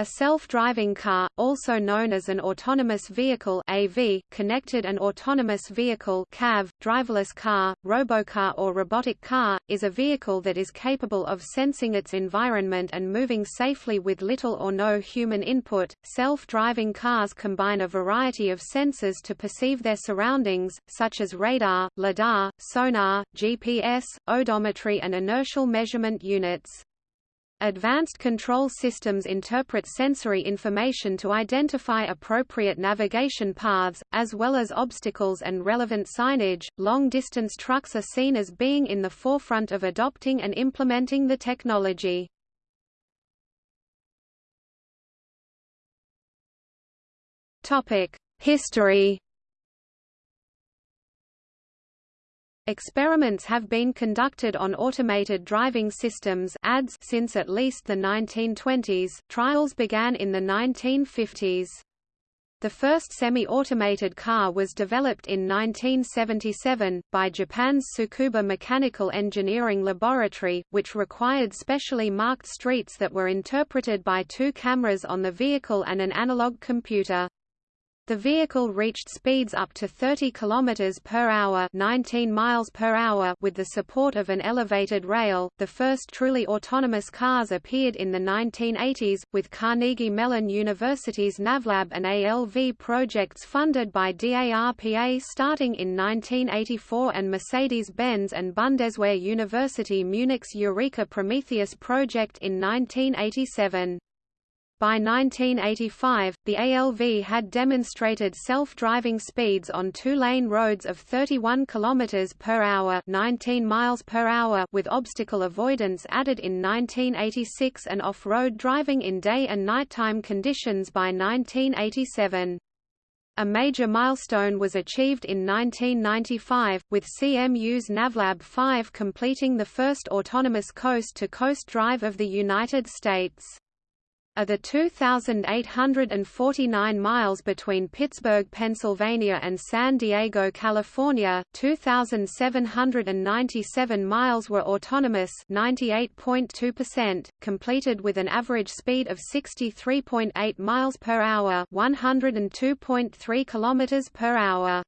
A self-driving car, also known as an autonomous vehicle AV, connected and autonomous vehicle CAV, driverless car, robocar or robotic car, is a vehicle that is capable of sensing its environment and moving safely with little or no human input. Self-driving cars combine a variety of sensors to perceive their surroundings, such as radar, lidar, sonar, GPS, odometry and inertial measurement units. Advanced control systems interpret sensory information to identify appropriate navigation paths, as well as obstacles and relevant signage. Long distance trucks are seen as being in the forefront of adopting and implementing the technology. History Experiments have been conducted on automated driving systems ADS since at least the 1920s, trials began in the 1950s. The first semi-automated car was developed in 1977, by Japan's Tsukuba Mechanical Engineering Laboratory, which required specially marked streets that were interpreted by two cameras on the vehicle and an analog computer. The vehicle reached speeds up to 30 km per hour, 19 miles per hour with the support of an elevated rail. The first truly autonomous cars appeared in the 1980s with Carnegie Mellon University's NavLab and ALV projects funded by DARPA starting in 1984 and Mercedes-Benz and Bundeswehr University Munich's Eureka Prometheus project in 1987. By 1985, the ALV had demonstrated self-driving speeds on two-lane roads of 31 km per hour, 19 miles per hour with obstacle avoidance added in 1986 and off-road driving in day and nighttime conditions by 1987. A major milestone was achieved in 1995, with CMU's NavLab 5 completing the first autonomous coast-to-coast -coast drive of the United States of the 2,849 miles between Pittsburgh, Pennsylvania and San Diego, California, 2,797 miles were autonomous 98.2%, completed with an average speed of 63.8 miles per hour 102.3 kilometers per hour.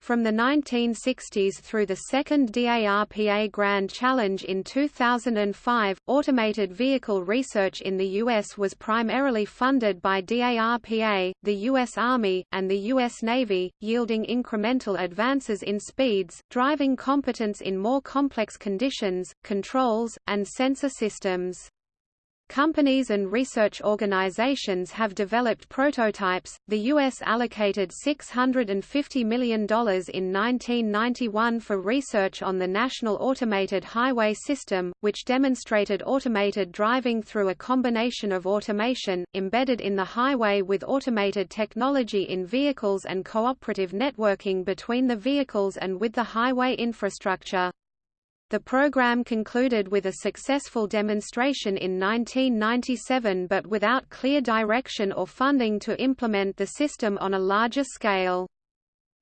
From the 1960s through the second DARPA Grand Challenge in 2005, automated vehicle research in the U.S. was primarily funded by DARPA, the U.S. Army, and the U.S. Navy, yielding incremental advances in speeds, driving competence in more complex conditions, controls, and sensor systems. Companies and research organizations have developed prototypes. The U.S. allocated $650 million in 1991 for research on the National Automated Highway System, which demonstrated automated driving through a combination of automation, embedded in the highway with automated technology in vehicles and cooperative networking between the vehicles and with the highway infrastructure. The program concluded with a successful demonstration in 1997 but without clear direction or funding to implement the system on a larger scale.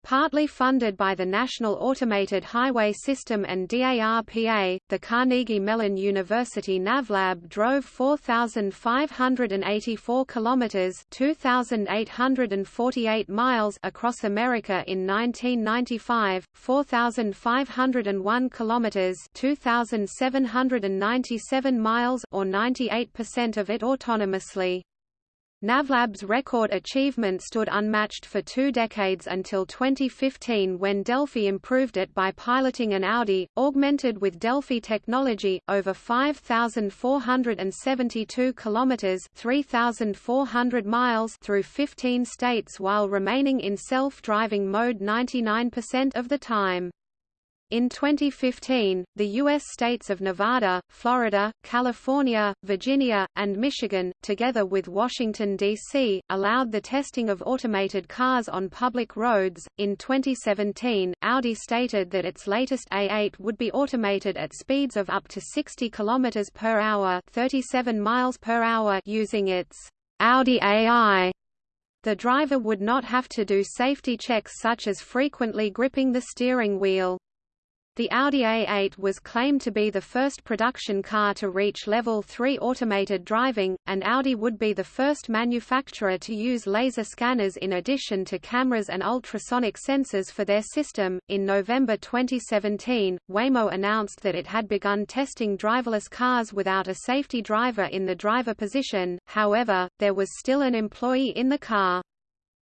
Partly funded by the National Automated Highway System and DARPA, the Carnegie Mellon University NavLab drove 4,584 kilometers (2,848 miles) across America in 1995, 4,501 kilometers (2,797 miles) or 98% of it autonomously. NavLab's record achievement stood unmatched for two decades until 2015 when Delphi improved it by piloting an Audi, augmented with Delphi technology, over 5,472 kilometers (3,400 miles) through 15 states while remaining in self-driving mode 99% of the time. In 2015, the U.S. states of Nevada, Florida, California, Virginia, and Michigan, together with Washington, D.C., allowed the testing of automated cars on public roads. In 2017, Audi stated that its latest A8 would be automated at speeds of up to 60 km per hour, 37 miles per hour, using its Audi AI. The driver would not have to do safety checks such as frequently gripping the steering wheel. The Audi A8 was claimed to be the first production car to reach Level 3 automated driving, and Audi would be the first manufacturer to use laser scanners in addition to cameras and ultrasonic sensors for their system. In November 2017, Waymo announced that it had begun testing driverless cars without a safety driver in the driver position, however, there was still an employee in the car.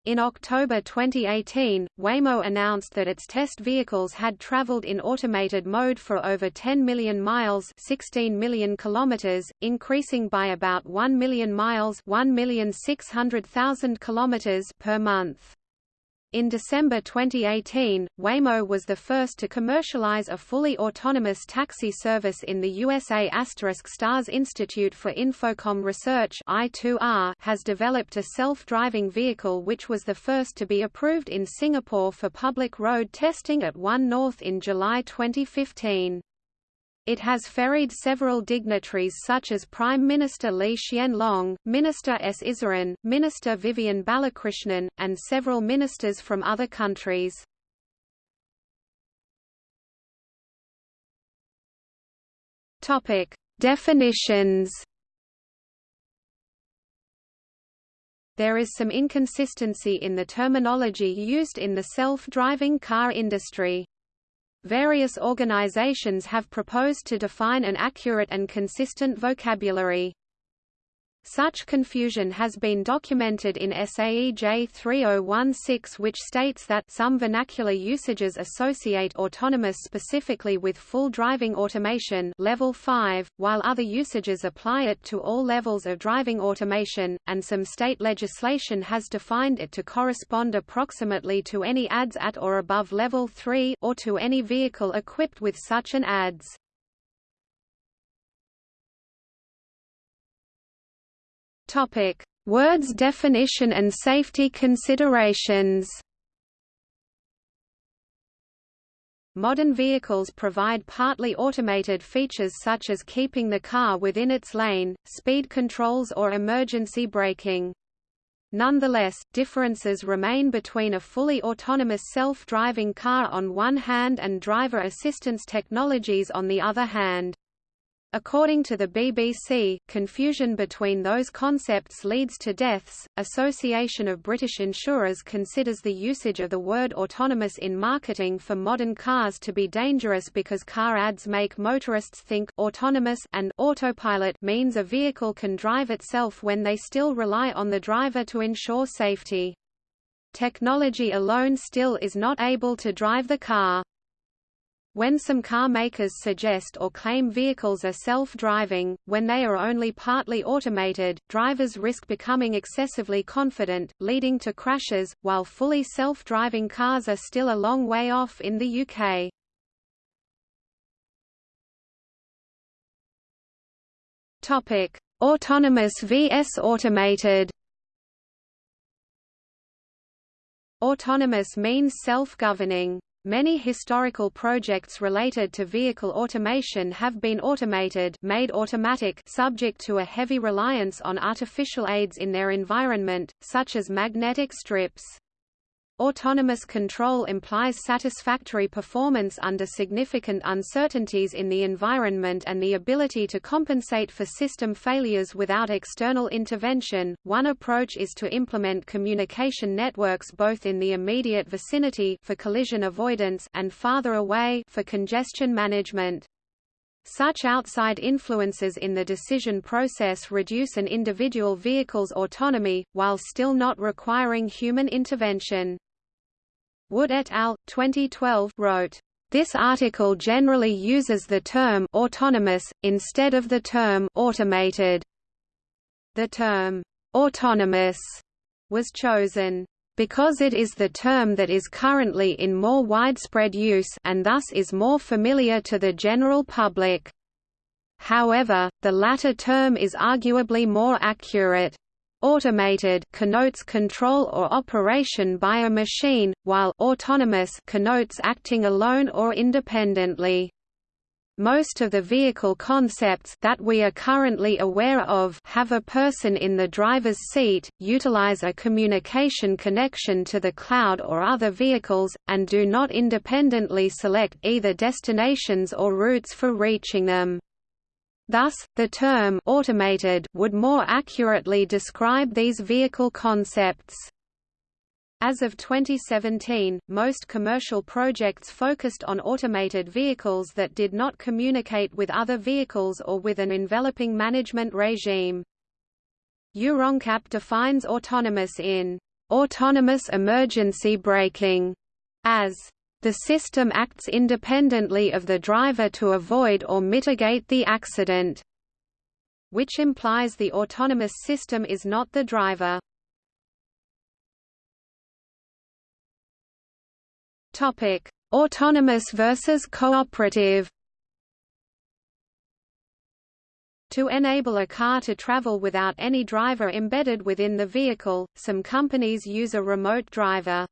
In October 2018, Waymo announced that its test vehicles had traveled in automated mode for over 10 million miles 16 million kilometers, increasing by about 1 million miles 1,600,000 kilometers per month. In December 2018, Waymo was the first to commercialize a fully autonomous taxi service in the USA. Stars Institute for Infocomm Research I2R has developed a self-driving vehicle which was the first to be approved in Singapore for public road testing at One North in July 2015. It has ferried several dignitaries such as Prime Minister Lee Hsien Loong, Minister S. Iswaran, Minister Vivian Balakrishnan, and several ministers from other countries. Definitions. There is some inconsistency in the terminology used in the self-driving car industry. Various organizations have proposed to define an accurate and consistent vocabulary. Such confusion has been documented in SAE J3016 which states that some vernacular usages associate autonomous specifically with full driving automation level 5, while other usages apply it to all levels of driving automation, and some state legislation has defined it to correspond approximately to any ADS at or above level 3 or to any vehicle equipped with such an ADS. Topic: Words definition and safety considerations. Modern vehicles provide partly automated features such as keeping the car within its lane, speed controls or emergency braking. Nonetheless, differences remain between a fully autonomous self-driving car on one hand and driver assistance technologies on the other hand. According to the BBC, confusion between those concepts leads to deaths. Association of British Insurers considers the usage of the word autonomous in marketing for modern cars to be dangerous because car ads make motorists think autonomous and autopilot means a vehicle can drive itself when they still rely on the driver to ensure safety. Technology alone still is not able to drive the car. When some car makers suggest or claim vehicles are self-driving, when they are only partly automated, drivers risk becoming excessively confident, leading to crashes, while fully self-driving cars are still a long way off in the UK. Topic: Autonomous vs automated. Autonomous means self-governing. Many historical projects related to vehicle automation have been automated made automatic subject to a heavy reliance on artificial aids in their environment, such as magnetic strips. Autonomous control implies satisfactory performance under significant uncertainties in the environment and the ability to compensate for system failures without external intervention. One approach is to implement communication networks both in the immediate vicinity for collision avoidance and farther away for congestion management. Such outside influences in the decision process reduce an individual vehicle's autonomy, while still not requiring human intervention. Wood et al. 2012 wrote, "...this article generally uses the term autonomous, instead of the term automated." The term autonomous was chosen because it is the term that is currently in more widespread use and thus is more familiar to the general public. However, the latter term is arguably more accurate. Automated connotes control or operation by a machine, while autonomous connotes acting alone or independently. Most of the vehicle concepts that we are currently aware of have a person in the driver's seat, utilize a communication connection to the cloud or other vehicles, and do not independently select either destinations or routes for reaching them. Thus, the term automated would more accurately describe these vehicle concepts. As of 2017, most commercial projects focused on automated vehicles that did not communicate with other vehicles or with an enveloping management regime. Euro NCAP defines autonomous in autonomous emergency braking as the system acts independently of the driver to avoid or mitigate the accident, which implies the autonomous system is not the driver. Topic: Autonomous versus cooperative. To enable a car to travel without any driver embedded within the vehicle, some companies use a remote driver.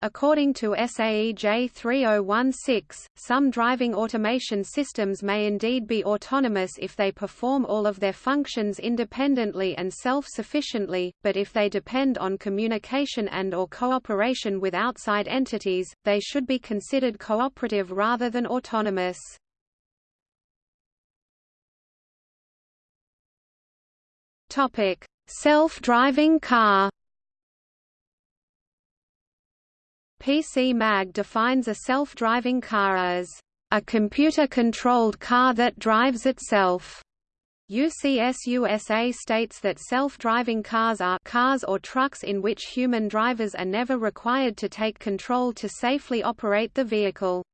According to SAE J3016, some driving automation systems may indeed be autonomous if they perform all of their functions independently and self-sufficiently, but if they depend on communication and or cooperation with outside entities, they should be considered cooperative rather than autonomous. Self-driving car PC Mag defines a self-driving car as a computer-controlled car that drives itself. UCS USA states that self-driving cars are cars or trucks in which human drivers are never required to take control to safely operate the vehicle.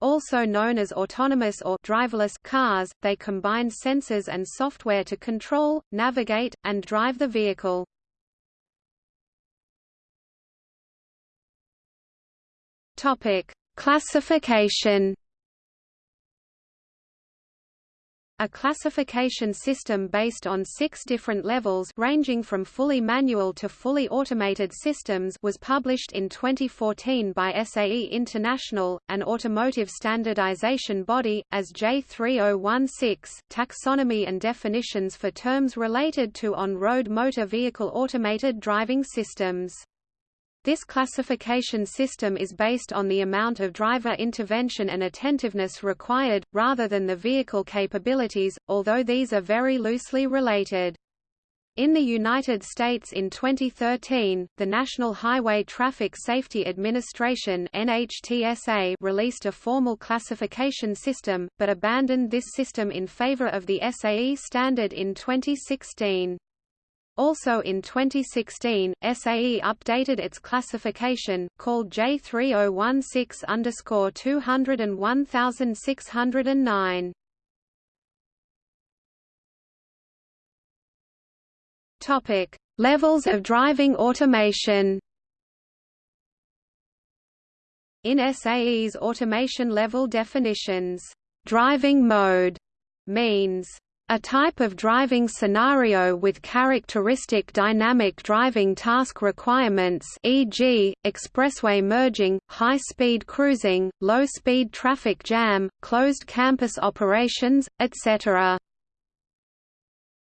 Also known as autonomous or driverless cars, they combine sensors and software to control, navigate, and drive the vehicle. Topic: Classification. A classification system based on six different levels ranging from fully manual to fully automated systems was published in 2014 by SAE International, an automotive standardization body, as J3016, Taxonomy and definitions for terms related to on-road motor vehicle automated driving systems. This classification system is based on the amount of driver intervention and attentiveness required, rather than the vehicle capabilities, although these are very loosely related. In the United States in 2013, the National Highway Traffic Safety Administration NHTSA released a formal classification system, but abandoned this system in favor of the SAE standard in 2016. Also in 2016, SAE updated its classification, called J3016-201609. Topic: Levels of driving automation. In SAE's automation level definitions, driving mode means a type of driving scenario with characteristic dynamic driving task requirements e.g., expressway merging, high-speed cruising, low-speed traffic jam, closed campus operations, etc.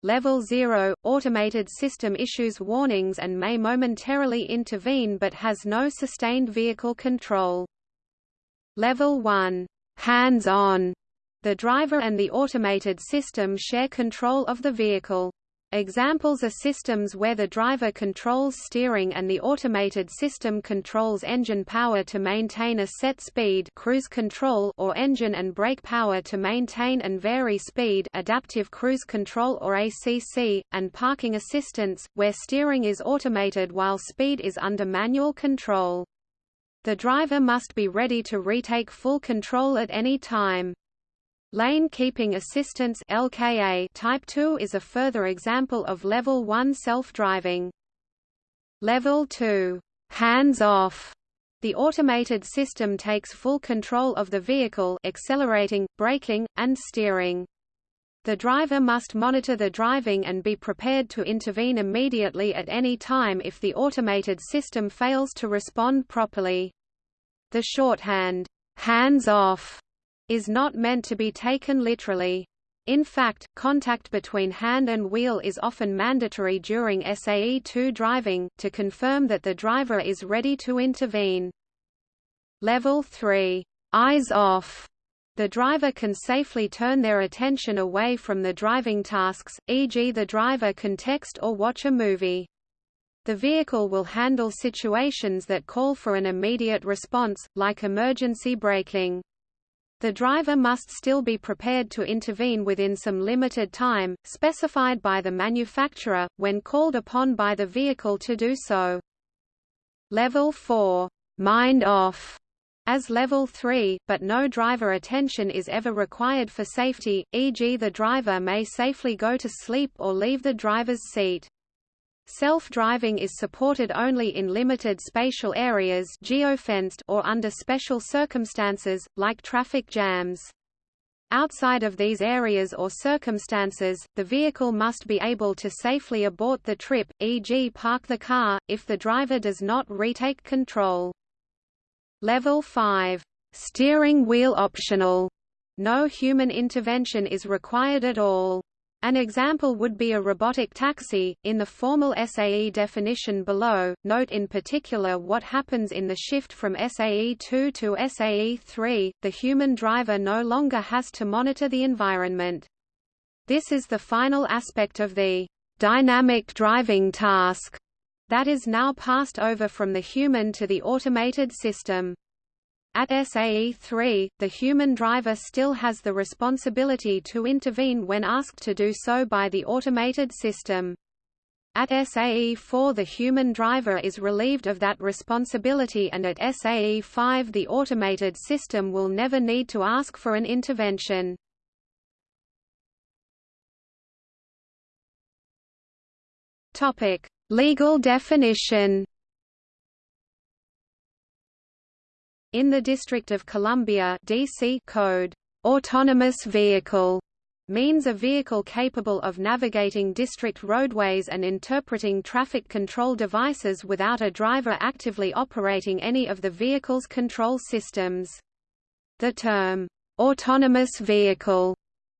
Level 0 – Automated system issues warnings and may momentarily intervene but has no sustained vehicle control. Level 1 – Hands-on the driver and the automated system share control of the vehicle. Examples are systems where the driver controls steering and the automated system controls engine power to maintain a set speed cruise control or engine and brake power to maintain and vary speed adaptive cruise control or ACC, and parking assistance, where steering is automated while speed is under manual control. The driver must be ready to retake full control at any time. Lane Keeping Assistance LKA Type 2 is a further example of Level 1 self-driving. Level 2 hands-off the automated system takes full control of the vehicle accelerating, braking, and steering. The driver must monitor the driving and be prepared to intervene immediately at any time if the automated system fails to respond properly. The shorthand, hands-off is not meant to be taken literally. In fact, contact between hand and wheel is often mandatory during SAE-2 driving, to confirm that the driver is ready to intervene. Level 3. Eyes off. The driver can safely turn their attention away from the driving tasks, e.g. the driver can text or watch a movie. The vehicle will handle situations that call for an immediate response, like emergency braking. The driver must still be prepared to intervene within some limited time, specified by the manufacturer, when called upon by the vehicle to do so. Level 4. Mind off as level 3, but no driver attention is ever required for safety, e.g. the driver may safely go to sleep or leave the driver's seat. Self-driving is supported only in limited spatial areas geofenced or under special circumstances, like traffic jams. Outside of these areas or circumstances, the vehicle must be able to safely abort the trip, e.g. park the car, if the driver does not retake control. Level 5. Steering wheel optional. No human intervention is required at all. An example would be a robotic taxi. In the formal SAE definition below, note in particular what happens in the shift from SAE 2 to SAE 3. The human driver no longer has to monitor the environment. This is the final aspect of the dynamic driving task that is now passed over from the human to the automated system. At SAE-3, the human driver still has the responsibility to intervene when asked to do so by the automated system. At SAE-4 the human driver is relieved of that responsibility and at SAE-5 the automated system will never need to ask for an intervention. Legal definition In the District of Columbia DC code, autonomous vehicle means a vehicle capable of navigating district roadways and interpreting traffic control devices without a driver actively operating any of the vehicle's control systems. The term, autonomous vehicle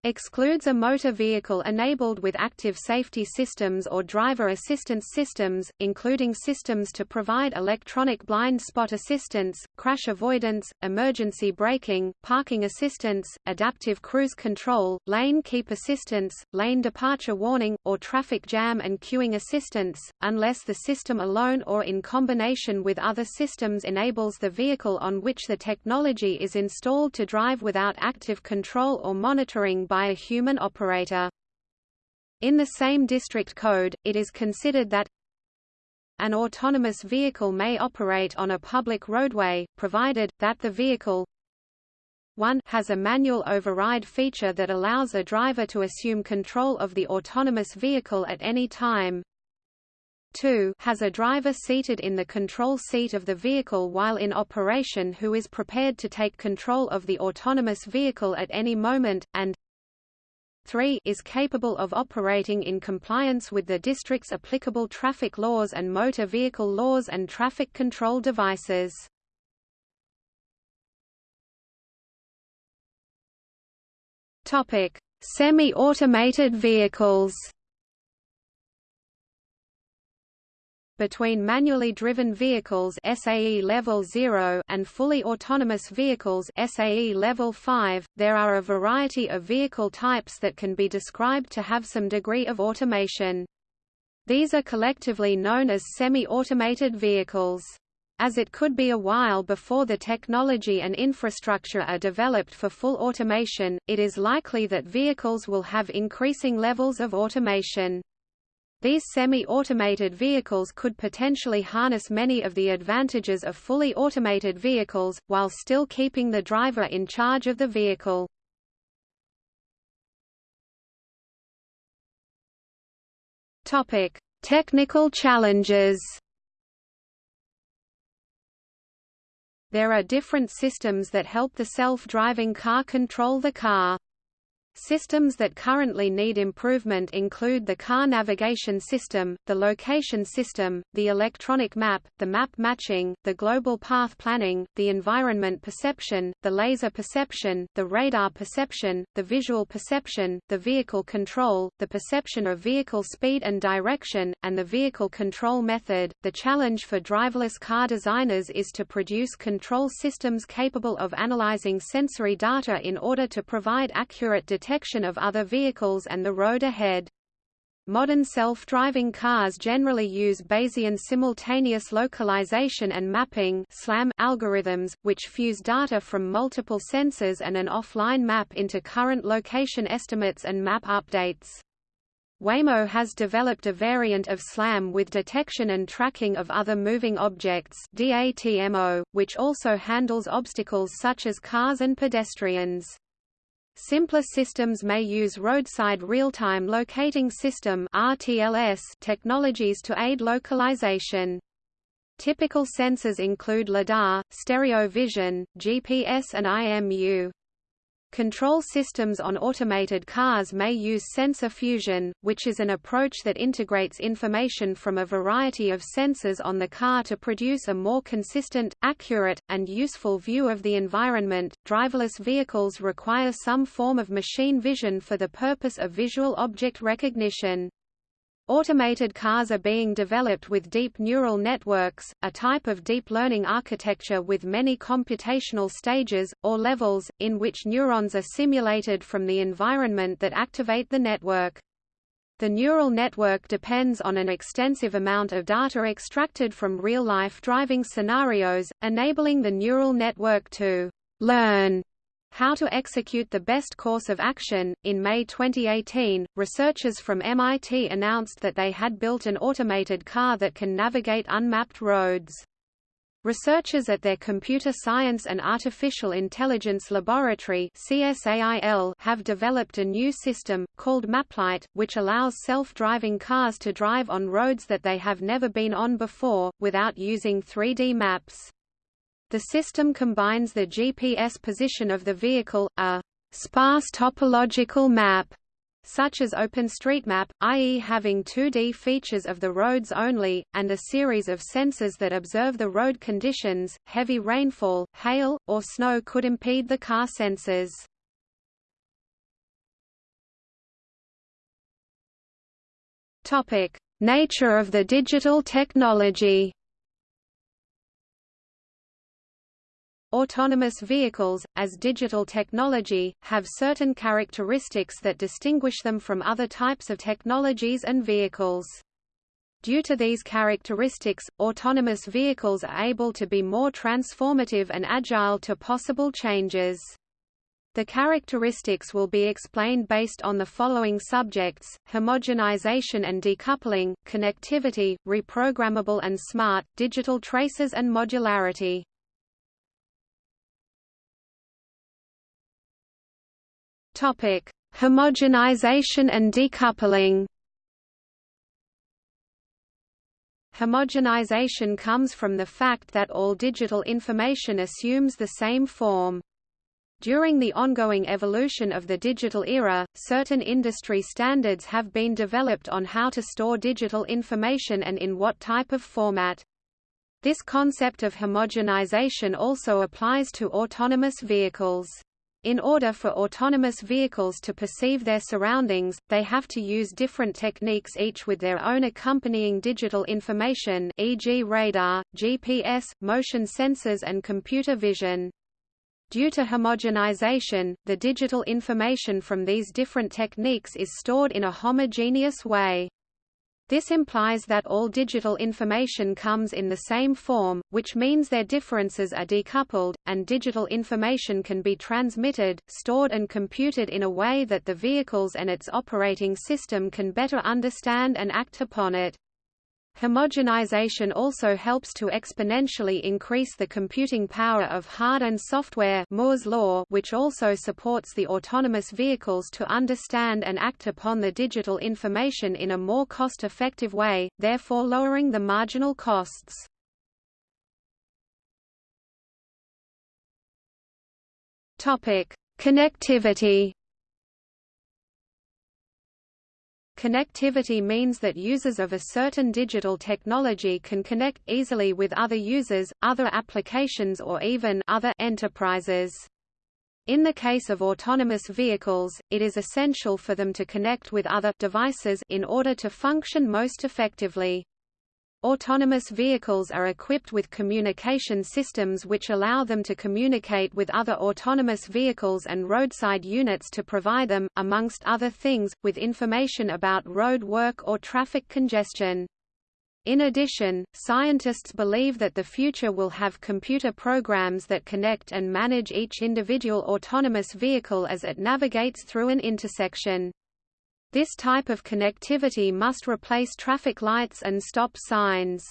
excludes a motor vehicle enabled with active safety systems or driver assistance systems, including systems to provide electronic blind spot assistance, crash avoidance, emergency braking, parking assistance, adaptive cruise control, lane keep assistance, lane departure warning, or traffic jam and queuing assistance, unless the system alone or in combination with other systems enables the vehicle on which the technology is installed to drive without active control or monitoring by a human operator. In the same district code, it is considered that an autonomous vehicle may operate on a public roadway, provided, that the vehicle 1 has a manual override feature that allows a driver to assume control of the autonomous vehicle at any time 2 has a driver seated in the control seat of the vehicle while in operation who is prepared to take control of the autonomous vehicle at any moment, and 3 is capable of operating in compliance with the district's applicable traffic laws and motor vehicle laws and traffic control devices. Topic: Semi-automated vehicles. Between manually driven vehicles SAE level 0 and fully autonomous vehicles SAE level 5, there are a variety of vehicle types that can be described to have some degree of automation. These are collectively known as semi-automated vehicles. As it could be a while before the technology and infrastructure are developed for full automation, it is likely that vehicles will have increasing levels of automation. These semi-automated vehicles could potentially harness many of the advantages of fully automated vehicles, while still keeping the driver in charge of the vehicle. Technical challenges There are different systems that help the self-driving car control the car. Systems that currently need improvement include the car navigation system, the location system, the electronic map, the map matching, the global path planning, the environment perception, the laser perception, the radar perception, the visual perception, the vehicle control, the perception of vehicle speed and direction, and the vehicle control method. The challenge for driverless car designers is to produce control systems capable of analyzing sensory data in order to provide accurate detection of other vehicles and the road ahead. Modern self-driving cars generally use Bayesian simultaneous localization and mapping SLAM algorithms, which fuse data from multiple sensors and an offline map into current location estimates and map updates. Waymo has developed a variant of SLAM with detection and tracking of other moving objects DATMO, which also handles obstacles such as cars and pedestrians. Simpler systems may use roadside real-time locating system (RTLS) technologies to aid localization. Typical sensors include lidar, stereo vision, GPS and IMU. Control systems on automated cars may use sensor fusion, which is an approach that integrates information from a variety of sensors on the car to produce a more consistent, accurate, and useful view of the environment. Driverless vehicles require some form of machine vision for the purpose of visual object recognition. Automated cars are being developed with deep neural networks, a type of deep learning architecture with many computational stages, or levels, in which neurons are simulated from the environment that activate the network. The neural network depends on an extensive amount of data extracted from real-life driving scenarios, enabling the neural network to learn how to Execute the Best Course of Action. In May 2018, researchers from MIT announced that they had built an automated car that can navigate unmapped roads. Researchers at their Computer Science and Artificial Intelligence Laboratory CSAIL have developed a new system, called MapLite, which allows self-driving cars to drive on roads that they have never been on before, without using 3D maps. The system combines the GPS position of the vehicle, a sparse topological map, such as OpenStreetMap, i.e. having 2D features of the roads only, and a series of sensors that observe the road conditions, heavy rainfall, hail, or snow could impede the car sensors. Nature of the digital technology Autonomous vehicles, as digital technology, have certain characteristics that distinguish them from other types of technologies and vehicles. Due to these characteristics, autonomous vehicles are able to be more transformative and agile to possible changes. The characteristics will be explained based on the following subjects, homogenization and decoupling, connectivity, reprogrammable and smart, digital traces and modularity. Topic: Homogenization and decoupling. Homogenization comes from the fact that all digital information assumes the same form. During the ongoing evolution of the digital era, certain industry standards have been developed on how to store digital information and in what type of format. This concept of homogenization also applies to autonomous vehicles. In order for autonomous vehicles to perceive their surroundings, they have to use different techniques each with their own accompanying digital information e.g. radar, GPS, motion sensors and computer vision. Due to homogenization, the digital information from these different techniques is stored in a homogeneous way. This implies that all digital information comes in the same form, which means their differences are decoupled, and digital information can be transmitted, stored and computed in a way that the vehicles and its operating system can better understand and act upon it. Homogenization also helps to exponentially increase the computing power of hard and software Moore's law which also supports the autonomous vehicles to understand and act upon the digital information in a more cost-effective way, therefore lowering the marginal costs. Connectivity Connectivity means that users of a certain digital technology can connect easily with other users, other applications or even other enterprises. In the case of autonomous vehicles, it is essential for them to connect with other devices in order to function most effectively. Autonomous vehicles are equipped with communication systems which allow them to communicate with other autonomous vehicles and roadside units to provide them, amongst other things, with information about road work or traffic congestion. In addition, scientists believe that the future will have computer programs that connect and manage each individual autonomous vehicle as it navigates through an intersection. This type of connectivity must replace traffic lights and stop signs.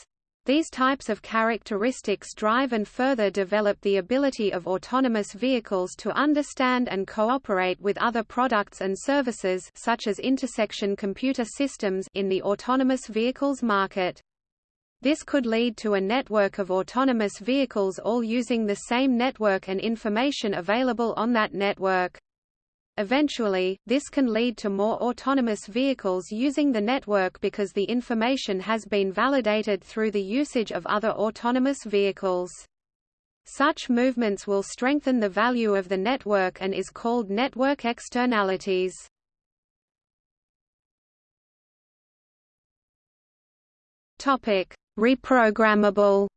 These types of characteristics drive and further develop the ability of autonomous vehicles to understand and cooperate with other products and services such as intersection computer systems in the autonomous vehicles market. This could lead to a network of autonomous vehicles all using the same network and information available on that network. Eventually, this can lead to more autonomous vehicles using the network because the information has been validated through the usage of other autonomous vehicles. Such movements will strengthen the value of the network and is called network externalities. Reprogrammable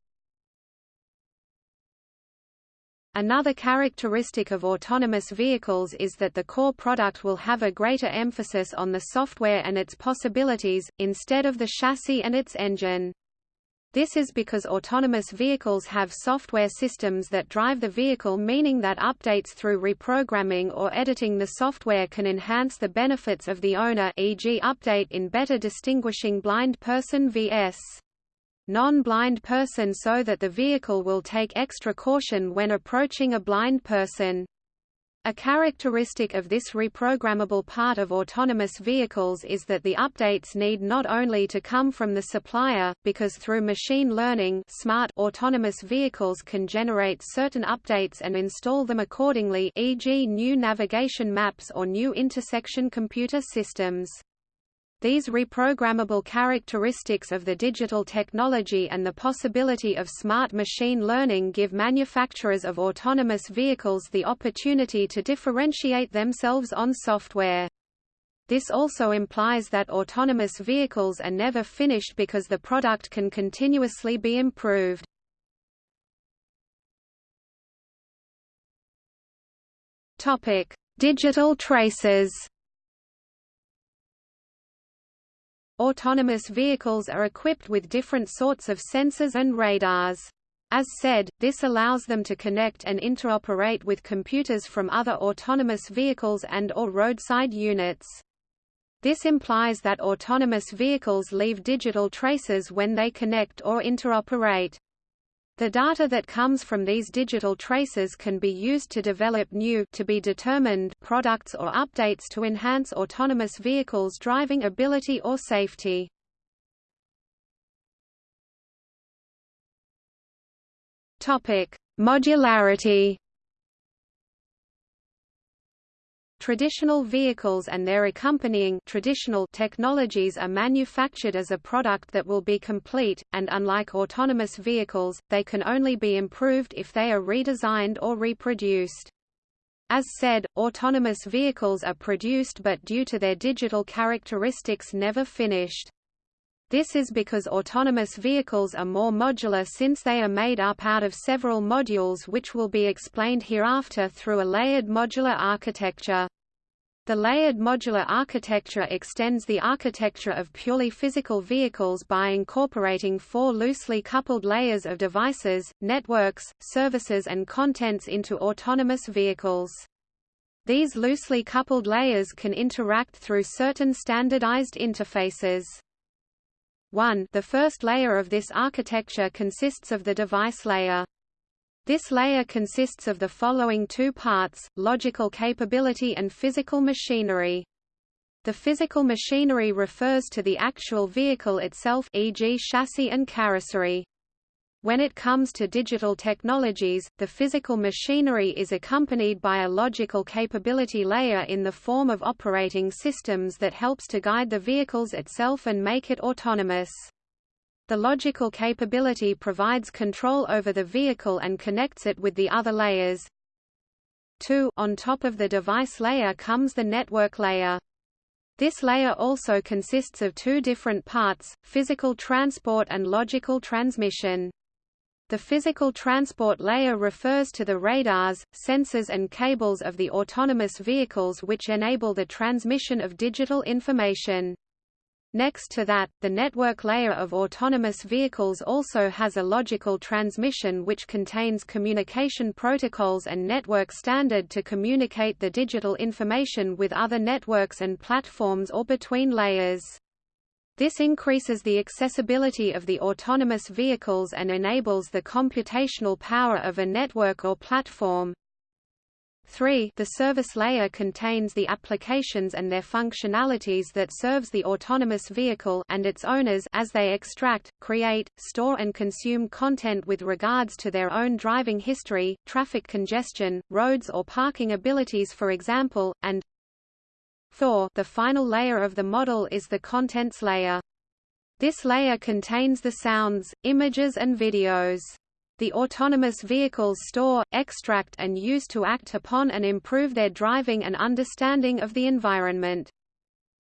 Another characteristic of autonomous vehicles is that the core product will have a greater emphasis on the software and its possibilities, instead of the chassis and its engine. This is because autonomous vehicles have software systems that drive the vehicle meaning that updates through reprogramming or editing the software can enhance the benefits of the owner e.g. update in better distinguishing blind person vs non-blind person so that the vehicle will take extra caution when approaching a blind person. A characteristic of this reprogrammable part of autonomous vehicles is that the updates need not only to come from the supplier, because through machine learning smart autonomous vehicles can generate certain updates and install them accordingly e.g. new navigation maps or new intersection computer systems. These reprogrammable characteristics of the digital technology and the possibility of smart machine learning give manufacturers of autonomous vehicles the opportunity to differentiate themselves on software. This also implies that autonomous vehicles are never finished because the product can continuously be improved. Digital traces Autonomous vehicles are equipped with different sorts of sensors and radars. As said, this allows them to connect and interoperate with computers from other autonomous vehicles and or roadside units. This implies that autonomous vehicles leave digital traces when they connect or interoperate. The data that comes from these digital traces can be used to develop new to be determined products or updates to enhance autonomous vehicles' driving ability or safety. Topic: Modularity Traditional vehicles and their accompanying traditional technologies are manufactured as a product that will be complete, and unlike autonomous vehicles, they can only be improved if they are redesigned or reproduced. As said, autonomous vehicles are produced but due to their digital characteristics never finished. This is because autonomous vehicles are more modular since they are made up out of several modules which will be explained hereafter through a layered modular architecture. The layered modular architecture extends the architecture of purely physical vehicles by incorporating four loosely coupled layers of devices, networks, services and contents into autonomous vehicles. These loosely coupled layers can interact through certain standardized interfaces. 1. The first layer of this architecture consists of the device layer. This layer consists of the following two parts, logical capability and physical machinery. The physical machinery refers to the actual vehicle itself e.g. chassis and carrossery. When it comes to digital technologies, the physical machinery is accompanied by a logical capability layer in the form of operating systems that helps to guide the vehicles itself and make it autonomous. The logical capability provides control over the vehicle and connects it with the other layers. 2 On top of the device layer comes the network layer. This layer also consists of two different parts, physical transport and logical transmission. The physical transport layer refers to the radars, sensors and cables of the autonomous vehicles which enable the transmission of digital information. Next to that, the network layer of autonomous vehicles also has a logical transmission which contains communication protocols and network standard to communicate the digital information with other networks and platforms or between layers. This increases the accessibility of the autonomous vehicles and enables the computational power of a network or platform. 3 The service layer contains the applications and their functionalities that serves the autonomous vehicle and its owners as they extract, create, store and consume content with regards to their own driving history, traffic congestion, roads or parking abilities for example, and Thor the final layer of the model is the contents layer. This layer contains the sounds, images and videos. The autonomous vehicles store, extract and use to act upon and improve their driving and understanding of the environment.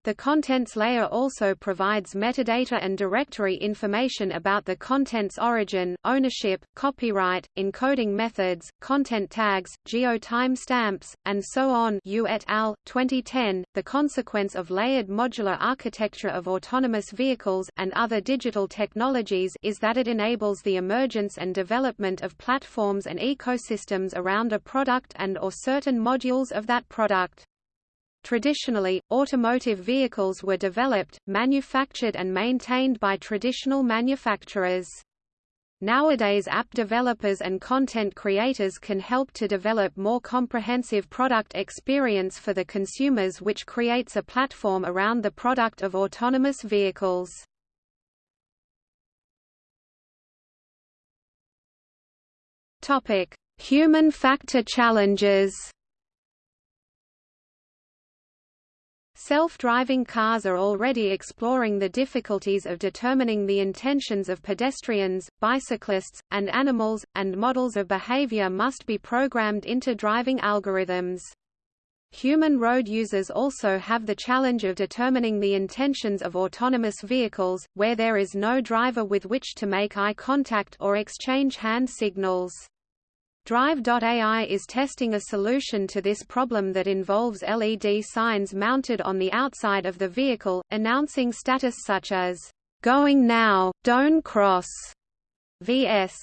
The contents layer also provides metadata and directory information about the content's origin, ownership, copyright, encoding methods, content tags, geo timestamps, and so on. Yoo al. 2010. The consequence of layered modular architecture of autonomous vehicles and other digital technologies is that it enables the emergence and development of platforms and ecosystems around a product and or certain modules of that product. Traditionally, automotive vehicles were developed, manufactured and maintained by traditional manufacturers. Nowadays app developers and content creators can help to develop more comprehensive product experience for the consumers which creates a platform around the product of autonomous vehicles. Human factor challenges Self-driving cars are already exploring the difficulties of determining the intentions of pedestrians, bicyclists, and animals, and models of behavior must be programmed into driving algorithms. Human road users also have the challenge of determining the intentions of autonomous vehicles, where there is no driver with which to make eye contact or exchange hand signals. Drive.ai is testing a solution to this problem that involves LED signs mounted on the outside of the vehicle, announcing status such as, "'Going now, don't cross' vs.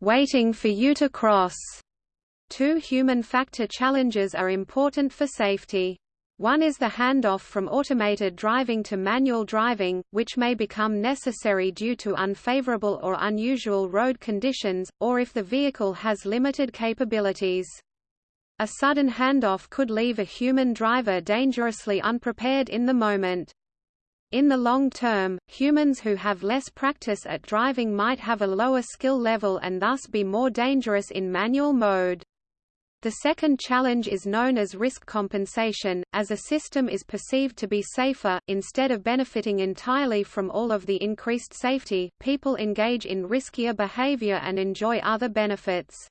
"'Waiting for you to cross' Two human factor challenges are important for safety. One is the handoff from automated driving to manual driving, which may become necessary due to unfavorable or unusual road conditions, or if the vehicle has limited capabilities. A sudden handoff could leave a human driver dangerously unprepared in the moment. In the long term, humans who have less practice at driving might have a lower skill level and thus be more dangerous in manual mode. The second challenge is known as risk compensation, as a system is perceived to be safer, instead of benefiting entirely from all of the increased safety, people engage in riskier behavior and enjoy other benefits.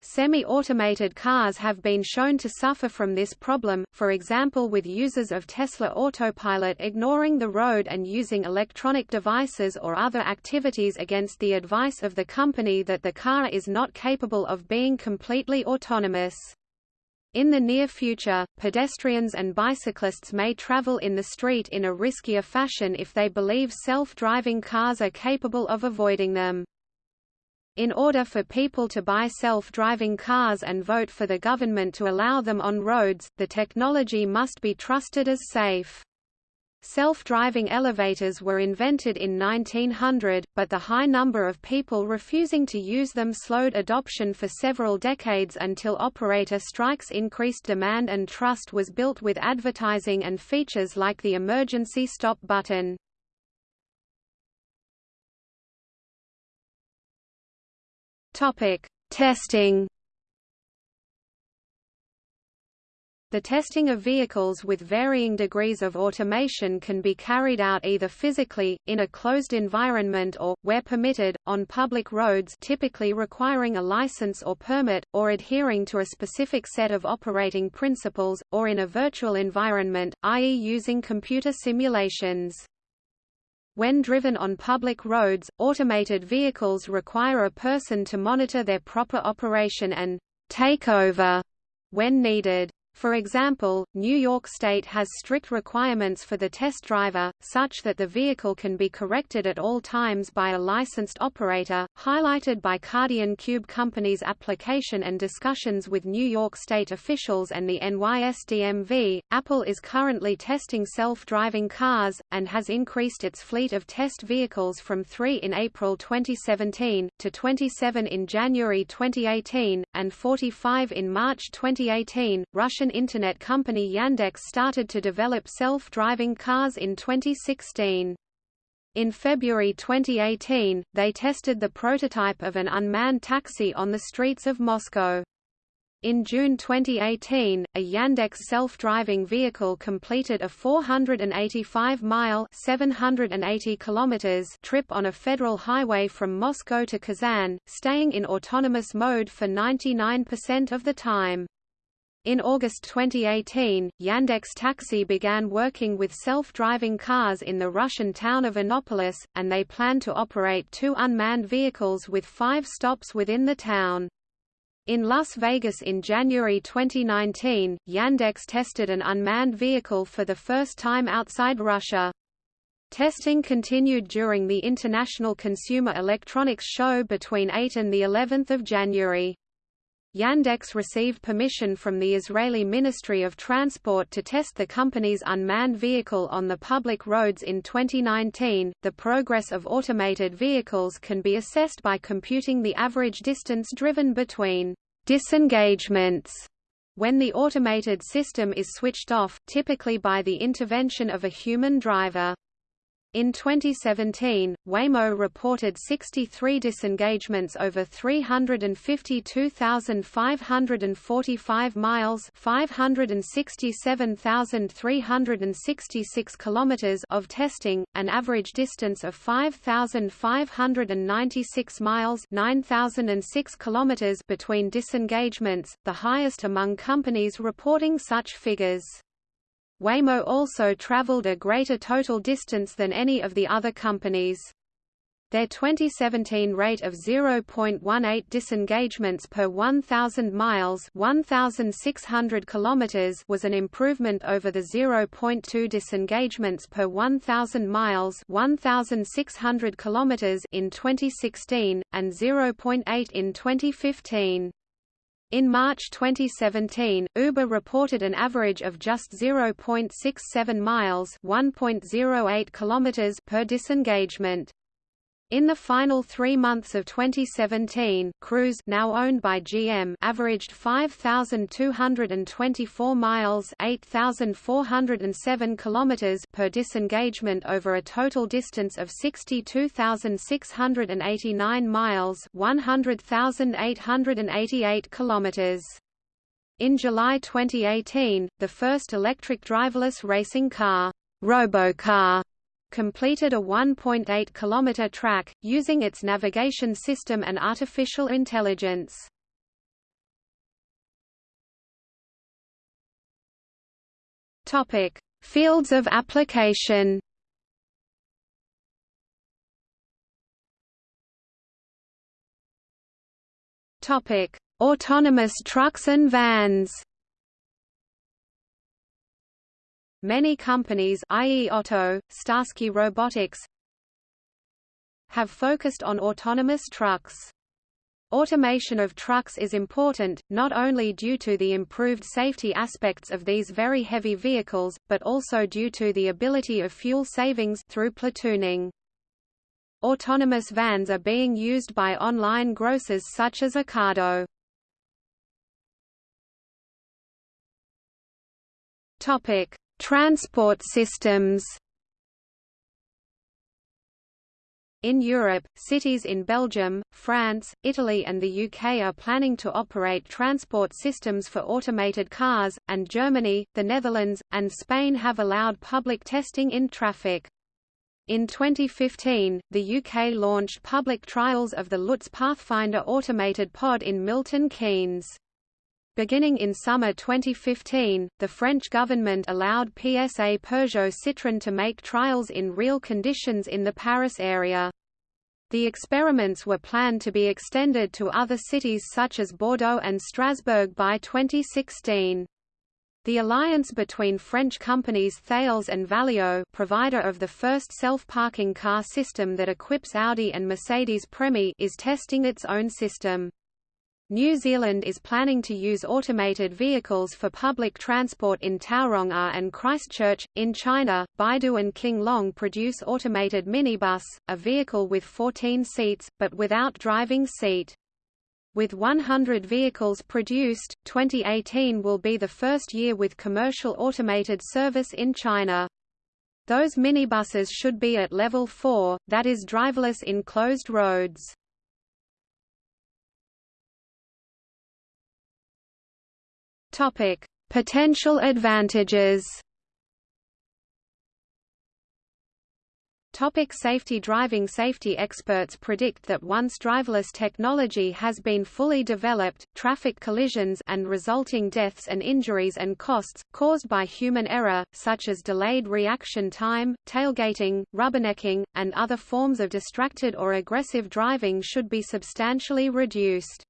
Semi-automated cars have been shown to suffer from this problem, for example with users of Tesla Autopilot ignoring the road and using electronic devices or other activities against the advice of the company that the car is not capable of being completely autonomous. In the near future, pedestrians and bicyclists may travel in the street in a riskier fashion if they believe self-driving cars are capable of avoiding them. In order for people to buy self-driving cars and vote for the government to allow them on roads, the technology must be trusted as safe. Self-driving elevators were invented in 1900, but the high number of people refusing to use them slowed adoption for several decades until operator strikes increased demand and trust was built with advertising and features like the emergency stop button. Topic: Testing. The testing of vehicles with varying degrees of automation can be carried out either physically, in a closed environment or, where permitted, on public roads typically requiring a license or permit, or adhering to a specific set of operating principles, or in a virtual environment, i.e. using computer simulations. When driven on public roads, automated vehicles require a person to monitor their proper operation and take over when needed. For example, New York State has strict requirements for the test driver, such that the vehicle can be corrected at all times by a licensed operator, highlighted by Cardian Cube Company's application and discussions with New York State officials and the NYSDMV. Apple is currently testing self-driving cars, and has increased its fleet of test vehicles from three in April 2017, to 27 in January 2018, and 45 in March 2018. Russian Internet company Yandex started to develop self-driving cars in 2016. In February 2018, they tested the prototype of an unmanned taxi on the streets of Moscow. In June 2018, a Yandex self-driving vehicle completed a 485-mile (780 kilometers) trip on a federal highway from Moscow to Kazan, staying in autonomous mode for 99% of the time. In August 2018, Yandex Taxi began working with self-driving cars in the Russian town of Innopolis, and they plan to operate two unmanned vehicles with five stops within the town. In Las Vegas in January 2019, Yandex tested an unmanned vehicle for the first time outside Russia. Testing continued during the International Consumer Electronics Show between 8 and the 11th of January. Yandex received permission from the Israeli Ministry of Transport to test the company's unmanned vehicle on the public roads in 2019. The progress of automated vehicles can be assessed by computing the average distance driven between disengagements when the automated system is switched off, typically by the intervention of a human driver. In 2017, Waymo reported 63 disengagements over 352,545 miles, 567,366 kilometers of testing, an average distance of 5,596 miles, 9,006 kilometers between disengagements, the highest among companies reporting such figures. Waymo also traveled a greater total distance than any of the other companies. Their 2017 rate of 0.18 disengagements per 1,000 miles 1,600 kilometers was an improvement over the 0.2 disengagements per 1,000 miles 1,600 kilometers in 2016, and 0.8 in 2015. In March 2017, Uber reported an average of just 0.67 miles (1.08 kilometers) per disengagement. In the final three months of 2017, Cruise now owned by GM averaged 5,224 miles 8,407 kilometers per disengagement over a total distance of 62,689 miles 100,888 kilometers. In July 2018, the first electric driverless racing car, Robocar, completed a 1.8 km track, using its navigation system and artificial intelligence. Topic: Fields of application. Topic: Autonomous trucks and vans. Many companies i.e. Otto, Starsky Robotics have focused on autonomous trucks. Automation of trucks is important, not only due to the improved safety aspects of these very heavy vehicles, but also due to the ability of fuel savings through platooning. Autonomous vans are being used by online grocers such as Ocado. Topic: Transport systems In Europe, cities in Belgium, France, Italy and the UK are planning to operate transport systems for automated cars, and Germany, the Netherlands, and Spain have allowed public testing in traffic. In 2015, the UK launched public trials of the Lutz Pathfinder automated pod in Milton Keynes. Beginning in summer 2015, the French government allowed PSA Peugeot Citroën to make trials in real conditions in the Paris area. The experiments were planned to be extended to other cities such as Bordeaux and Strasbourg by 2016. The alliance between French companies Thales and Valeo provider of the first self-parking car system that equips Audi and Mercedes Premi is testing its own system. New Zealand is planning to use automated vehicles for public transport in Tauranga and Christchurch. In China, Baidu and King Long produce automated minibus, a vehicle with 14 seats, but without driving seat. With 100 vehicles produced, 2018 will be the first year with commercial automated service in China. Those minibuses should be at level 4, that is driverless in closed roads. Topic: Potential advantages. Topic safety Driving safety experts predict that once driverless technology has been fully developed, traffic collisions and resulting deaths and injuries and costs, caused by human error, such as delayed reaction time, tailgating, rubbernecking, and other forms of distracted or aggressive driving should be substantially reduced.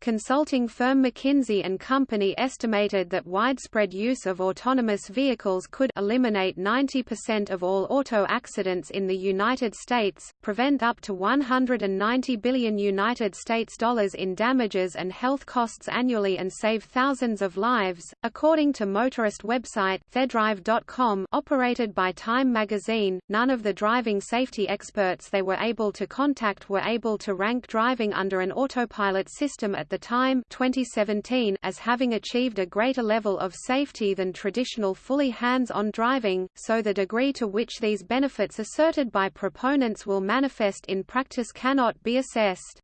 Consulting firm McKinsey & Company estimated that widespread use of autonomous vehicles could eliminate 90% of all auto accidents in the United States, prevent up to 190 billion United States dollars in damages and health costs annually and save thousands of lives, according to motorist website thedrive.com operated by Time magazine. None of the driving safety experts they were able to contact were able to rank driving under an autopilot system at at the time 2017 as having achieved a greater level of safety than traditional fully hands-on driving, so the degree to which these benefits asserted by proponents will manifest in practice cannot be assessed.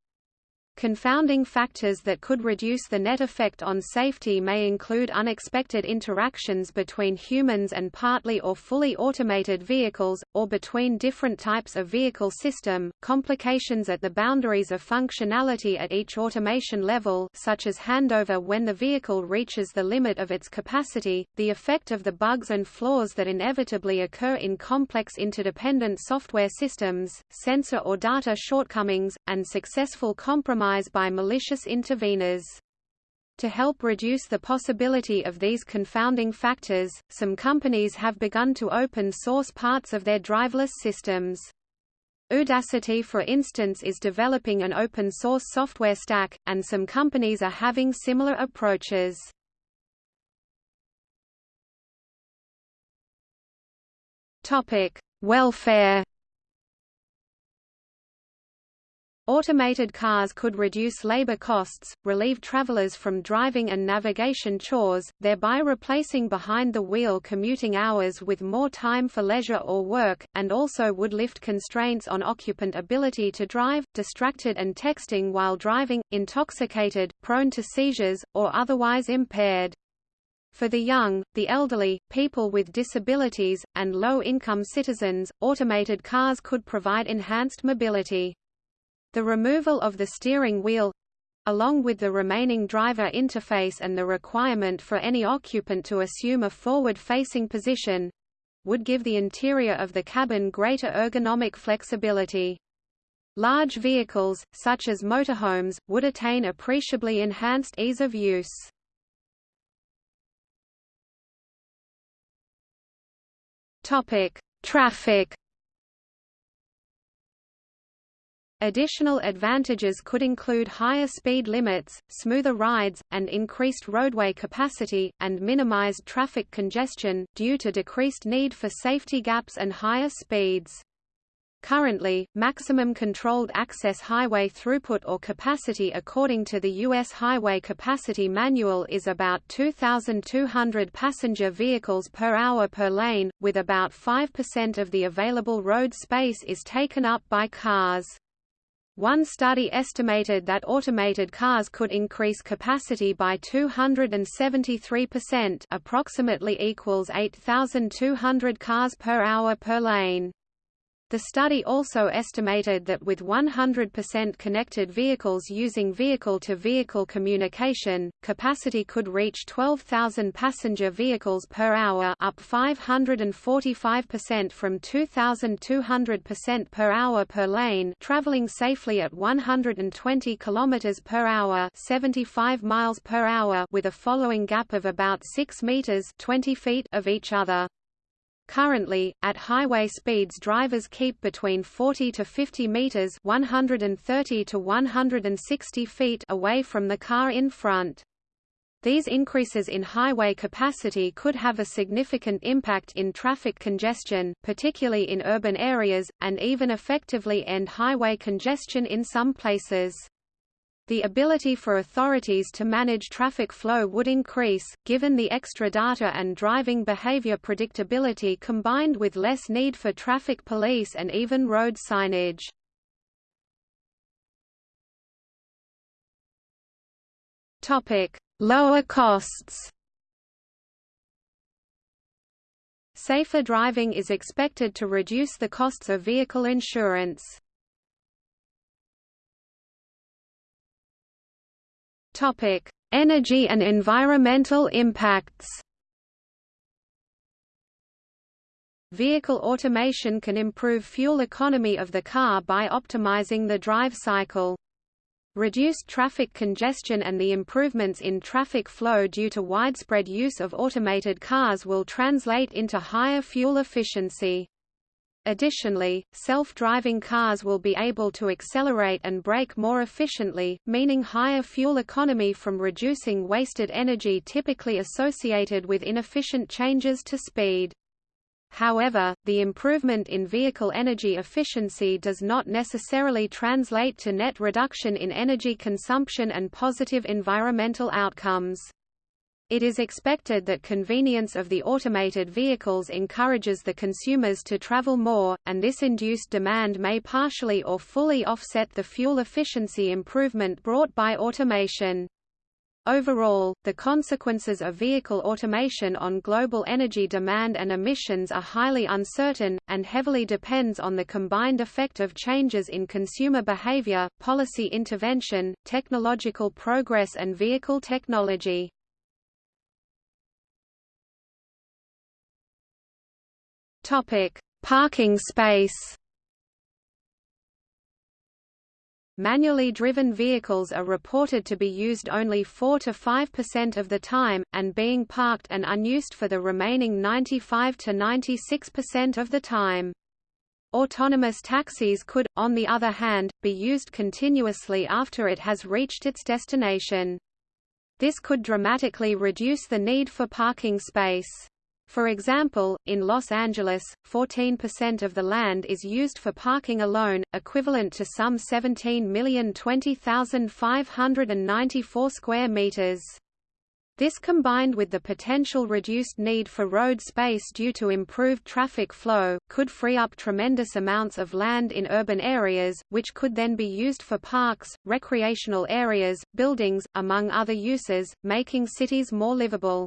Confounding factors that could reduce the net effect on safety may include unexpected interactions between humans and partly or fully automated vehicles, or between different types of vehicle system, complications at the boundaries of functionality at each automation level such as handover when the vehicle reaches the limit of its capacity, the effect of the bugs and flaws that inevitably occur in complex interdependent software systems, sensor or data shortcomings, and successful compromise compromise by malicious interveners. To help reduce the possibility of these confounding factors, some companies have begun to open source parts of their driverless systems. Udacity for instance is developing an open source software stack, and some companies are having similar approaches. Welfare Automated cars could reduce labor costs, relieve travelers from driving and navigation chores, thereby replacing behind-the-wheel commuting hours with more time for leisure or work, and also would lift constraints on occupant ability to drive, distracted and texting while driving, intoxicated, prone to seizures, or otherwise impaired. For the young, the elderly, people with disabilities, and low-income citizens, automated cars could provide enhanced mobility. The removal of the steering wheel along with the remaining driver interface and the requirement for any occupant to assume a forward-facing position would give the interior of the cabin greater ergonomic flexibility. Large vehicles, such as motorhomes, would attain appreciably enhanced ease of use. Topic: Traffic Additional advantages could include higher speed limits, smoother rides, and increased roadway capacity, and minimized traffic congestion, due to decreased need for safety gaps and higher speeds. Currently, maximum controlled access highway throughput or capacity according to the U.S. Highway Capacity Manual is about 2,200 passenger vehicles per hour per lane, with about 5% of the available road space is taken up by cars. One study estimated that automated cars could increase capacity by 273% approximately equals 8,200 cars per hour per lane. The study also estimated that with 100% connected vehicles using vehicle-to-vehicle -vehicle communication, capacity could reach 12,000 passenger vehicles per hour up 545% from 2,200% per hour per lane traveling safely at 120 km per hour 75 miles per hour with a following gap of about 6 meters 20 feet of each other. Currently, at highway speeds drivers keep between 40 to 50 meters 130 to 160 feet away from the car in front. These increases in highway capacity could have a significant impact in traffic congestion, particularly in urban areas, and even effectively end highway congestion in some places. The ability for authorities to manage traffic flow would increase, given the extra data and driving behavior predictability combined with less need for traffic police and even road signage. Lower costs Safer driving is expected to reduce the costs of vehicle insurance. Topic: Energy and environmental impacts. Vehicle automation can improve fuel economy of the car by optimizing the drive cycle. Reduced traffic congestion and the improvements in traffic flow due to widespread use of automated cars will translate into higher fuel efficiency. Additionally, self-driving cars will be able to accelerate and brake more efficiently, meaning higher fuel economy from reducing wasted energy typically associated with inefficient changes to speed. However, the improvement in vehicle energy efficiency does not necessarily translate to net reduction in energy consumption and positive environmental outcomes. It is expected that convenience of the automated vehicles encourages the consumers to travel more, and this induced demand may partially or fully offset the fuel efficiency improvement brought by automation. Overall, the consequences of vehicle automation on global energy demand and emissions are highly uncertain, and heavily depends on the combined effect of changes in consumer behavior, policy intervention, technological progress and vehicle technology. Topic: Parking space. Manually driven vehicles are reported to be used only 4 to 5% of the time, and being parked and unused for the remaining 95 to 96% of the time. Autonomous taxis could, on the other hand, be used continuously after it has reached its destination. This could dramatically reduce the need for parking space. For example, in Los Angeles, 14% of the land is used for parking alone, equivalent to some 17,020,594 square meters. This combined with the potential reduced need for road space due to improved traffic flow, could free up tremendous amounts of land in urban areas, which could then be used for parks, recreational areas, buildings, among other uses, making cities more livable.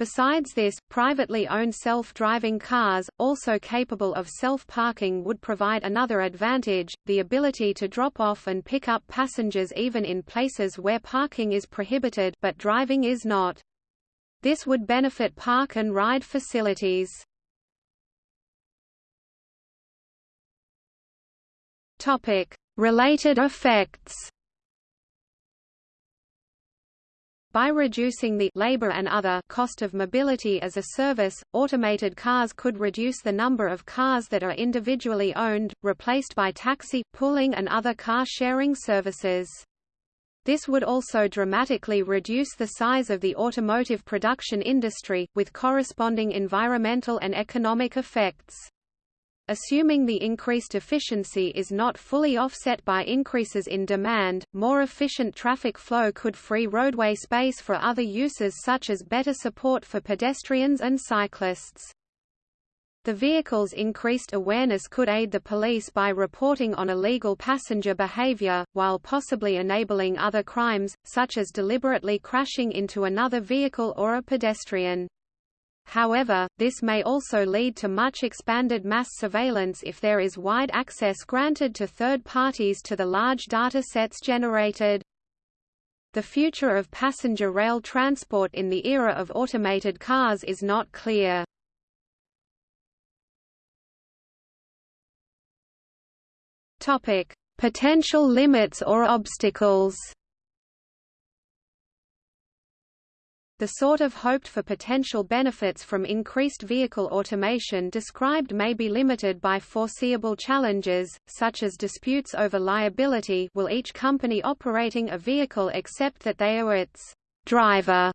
Besides this, privately owned self-driving cars, also capable of self-parking would provide another advantage, the ability to drop off and pick up passengers even in places where parking is prohibited but driving is not. This would benefit park and ride facilities. Related effects By reducing the labor and other cost of mobility as a service, automated cars could reduce the number of cars that are individually owned, replaced by taxi, pooling and other car-sharing services. This would also dramatically reduce the size of the automotive production industry, with corresponding environmental and economic effects. Assuming the increased efficiency is not fully offset by increases in demand, more efficient traffic flow could free roadway space for other uses such as better support for pedestrians and cyclists. The vehicle's increased awareness could aid the police by reporting on illegal passenger behavior, while possibly enabling other crimes, such as deliberately crashing into another vehicle or a pedestrian. However, this may also lead to much expanded mass surveillance if there is wide access granted to third parties to the large data sets generated. The future of passenger rail transport in the era of automated cars is not clear. Potential limits or obstacles. The sort of hoped for potential benefits from increased vehicle automation described may be limited by foreseeable challenges, such as disputes over liability will each company operating a vehicle accept that they are its driver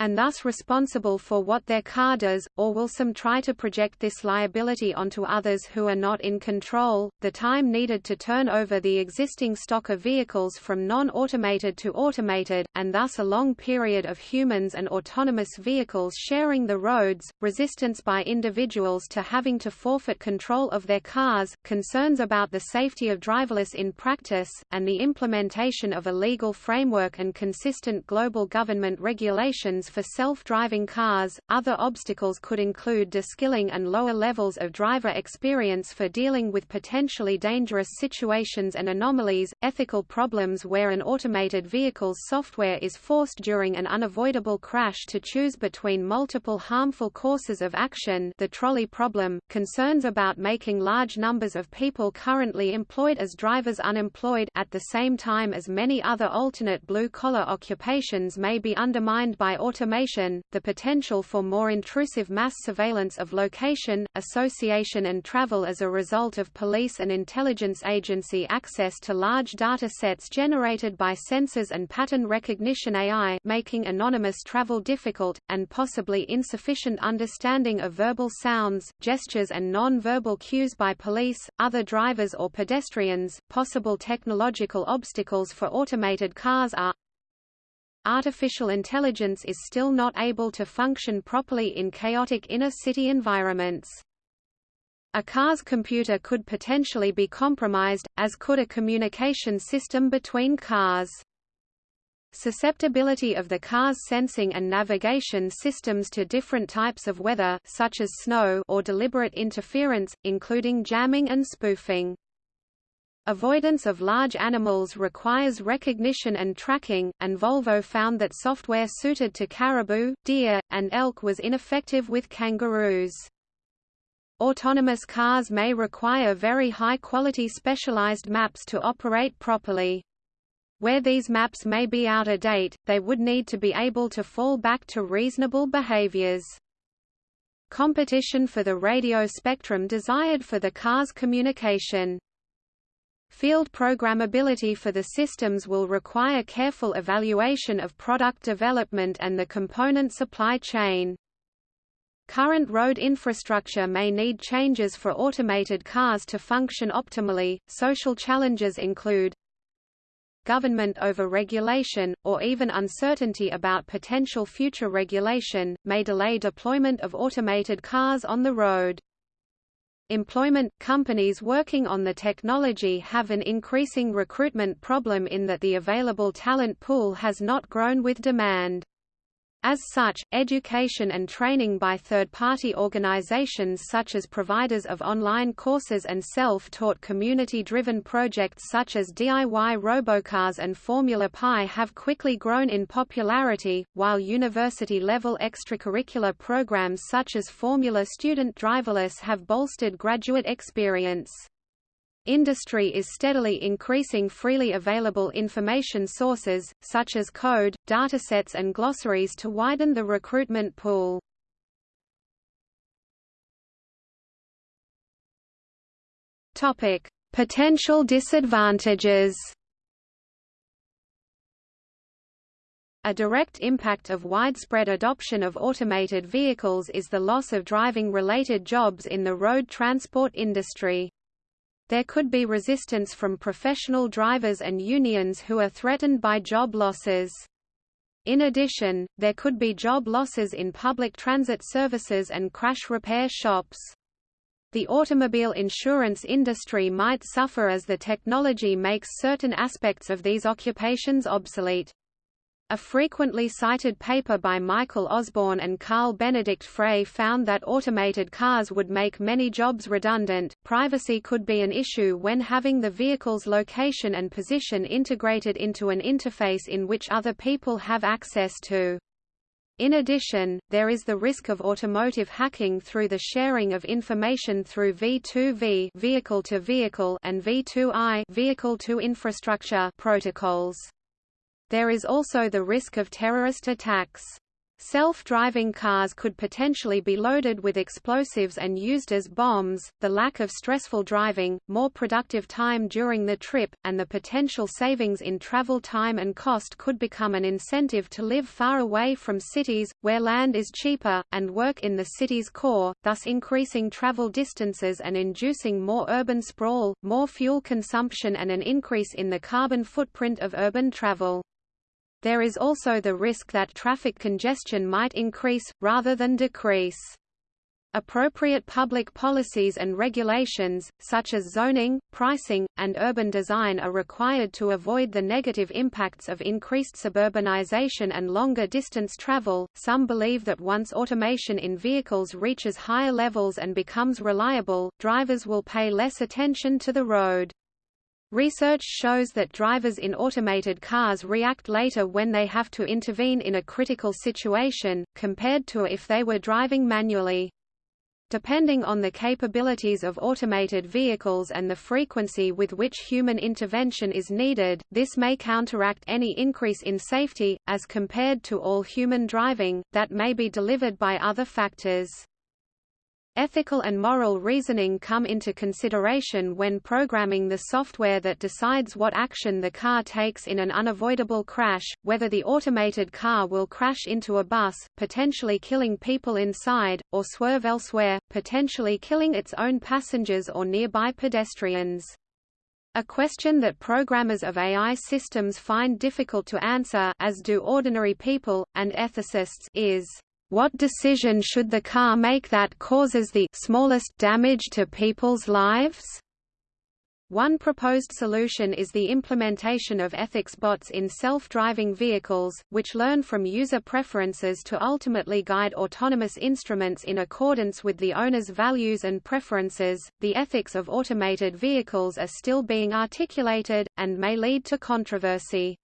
and thus responsible for what their car does, or will some try to project this liability onto others who are not in control. The time needed to turn over the existing stock of vehicles from non-automated to automated, and thus a long period of humans and autonomous vehicles sharing the roads, resistance by individuals to having to forfeit control of their cars, concerns about the safety of driverless in practice, and the implementation of a legal framework and consistent global government regulations for self-driving cars. Other obstacles could include deskilling and lower levels of driver experience for dealing with potentially dangerous situations and anomalies, ethical problems where an automated vehicle's software is forced during an unavoidable crash to choose between multiple harmful courses of action, the trolley problem, concerns about making large numbers of people currently employed as drivers unemployed at the same time as many other alternate blue-collar occupations may be undermined by automation automation, the potential for more intrusive mass surveillance of location, association and travel as a result of police and intelligence agency access to large data sets generated by sensors and pattern recognition AI making anonymous travel difficult, and possibly insufficient understanding of verbal sounds, gestures and non-verbal cues by police, other drivers or pedestrians. Possible technological obstacles for automated cars are artificial intelligence is still not able to function properly in chaotic inner-city environments. A car's computer could potentially be compromised, as could a communication system between cars. Susceptibility of the car's sensing and navigation systems to different types of weather such as snow or deliberate interference, including jamming and spoofing. Avoidance of large animals requires recognition and tracking, and Volvo found that software suited to caribou, deer, and elk was ineffective with kangaroos. Autonomous cars may require very high-quality specialized maps to operate properly. Where these maps may be out of date, they would need to be able to fall back to reasonable behaviors. Competition for the radio spectrum desired for the car's communication Field programmability for the systems will require careful evaluation of product development and the component supply chain. Current road infrastructure may need changes for automated cars to function optimally. Social challenges include government over-regulation, or even uncertainty about potential future regulation, may delay deployment of automated cars on the road. Employment – Companies working on the technology have an increasing recruitment problem in that the available talent pool has not grown with demand. As such, education and training by third-party organizations such as providers of online courses and self-taught community-driven projects such as DIY Robocars and Formula Pi have quickly grown in popularity, while university-level extracurricular programs such as Formula Student Driverless have bolstered graduate experience. Industry is steadily increasing freely available information sources, such as code, datasets and glossaries to widen the recruitment pool. Potential disadvantages A direct impact of widespread adoption of automated vehicles is the loss of driving-related jobs in the road transport industry. There could be resistance from professional drivers and unions who are threatened by job losses. In addition, there could be job losses in public transit services and crash repair shops. The automobile insurance industry might suffer as the technology makes certain aspects of these occupations obsolete. A frequently cited paper by Michael Osborne and Carl Benedict Frey found that automated cars would make many jobs redundant. Privacy could be an issue when having the vehicle's location and position integrated into an interface in which other people have access to. In addition, there is the risk of automotive hacking through the sharing of information through V2V vehicle to vehicle and V2I vehicle to infrastructure protocols. There is also the risk of terrorist attacks. Self-driving cars could potentially be loaded with explosives and used as bombs. The lack of stressful driving, more productive time during the trip, and the potential savings in travel time and cost could become an incentive to live far away from cities, where land is cheaper, and work in the city's core, thus increasing travel distances and inducing more urban sprawl, more fuel consumption and an increase in the carbon footprint of urban travel. There is also the risk that traffic congestion might increase, rather than decrease. Appropriate public policies and regulations, such as zoning, pricing, and urban design are required to avoid the negative impacts of increased suburbanization and longer distance travel. Some believe that once automation in vehicles reaches higher levels and becomes reliable, drivers will pay less attention to the road. Research shows that drivers in automated cars react later when they have to intervene in a critical situation, compared to if they were driving manually. Depending on the capabilities of automated vehicles and the frequency with which human intervention is needed, this may counteract any increase in safety, as compared to all human driving, that may be delivered by other factors. Ethical and moral reasoning come into consideration when programming the software that decides what action the car takes in an unavoidable crash, whether the automated car will crash into a bus, potentially killing people inside, or swerve elsewhere, potentially killing its own passengers or nearby pedestrians. A question that programmers of AI systems find difficult to answer as do ordinary people, and ethicists is what decision should the car make that causes the smallest damage to people's lives? One proposed solution is the implementation of ethics bots in self-driving vehicles, which learn from user preferences to ultimately guide autonomous instruments in accordance with the owner's values and preferences. The ethics of automated vehicles are still being articulated, and may lead to controversy.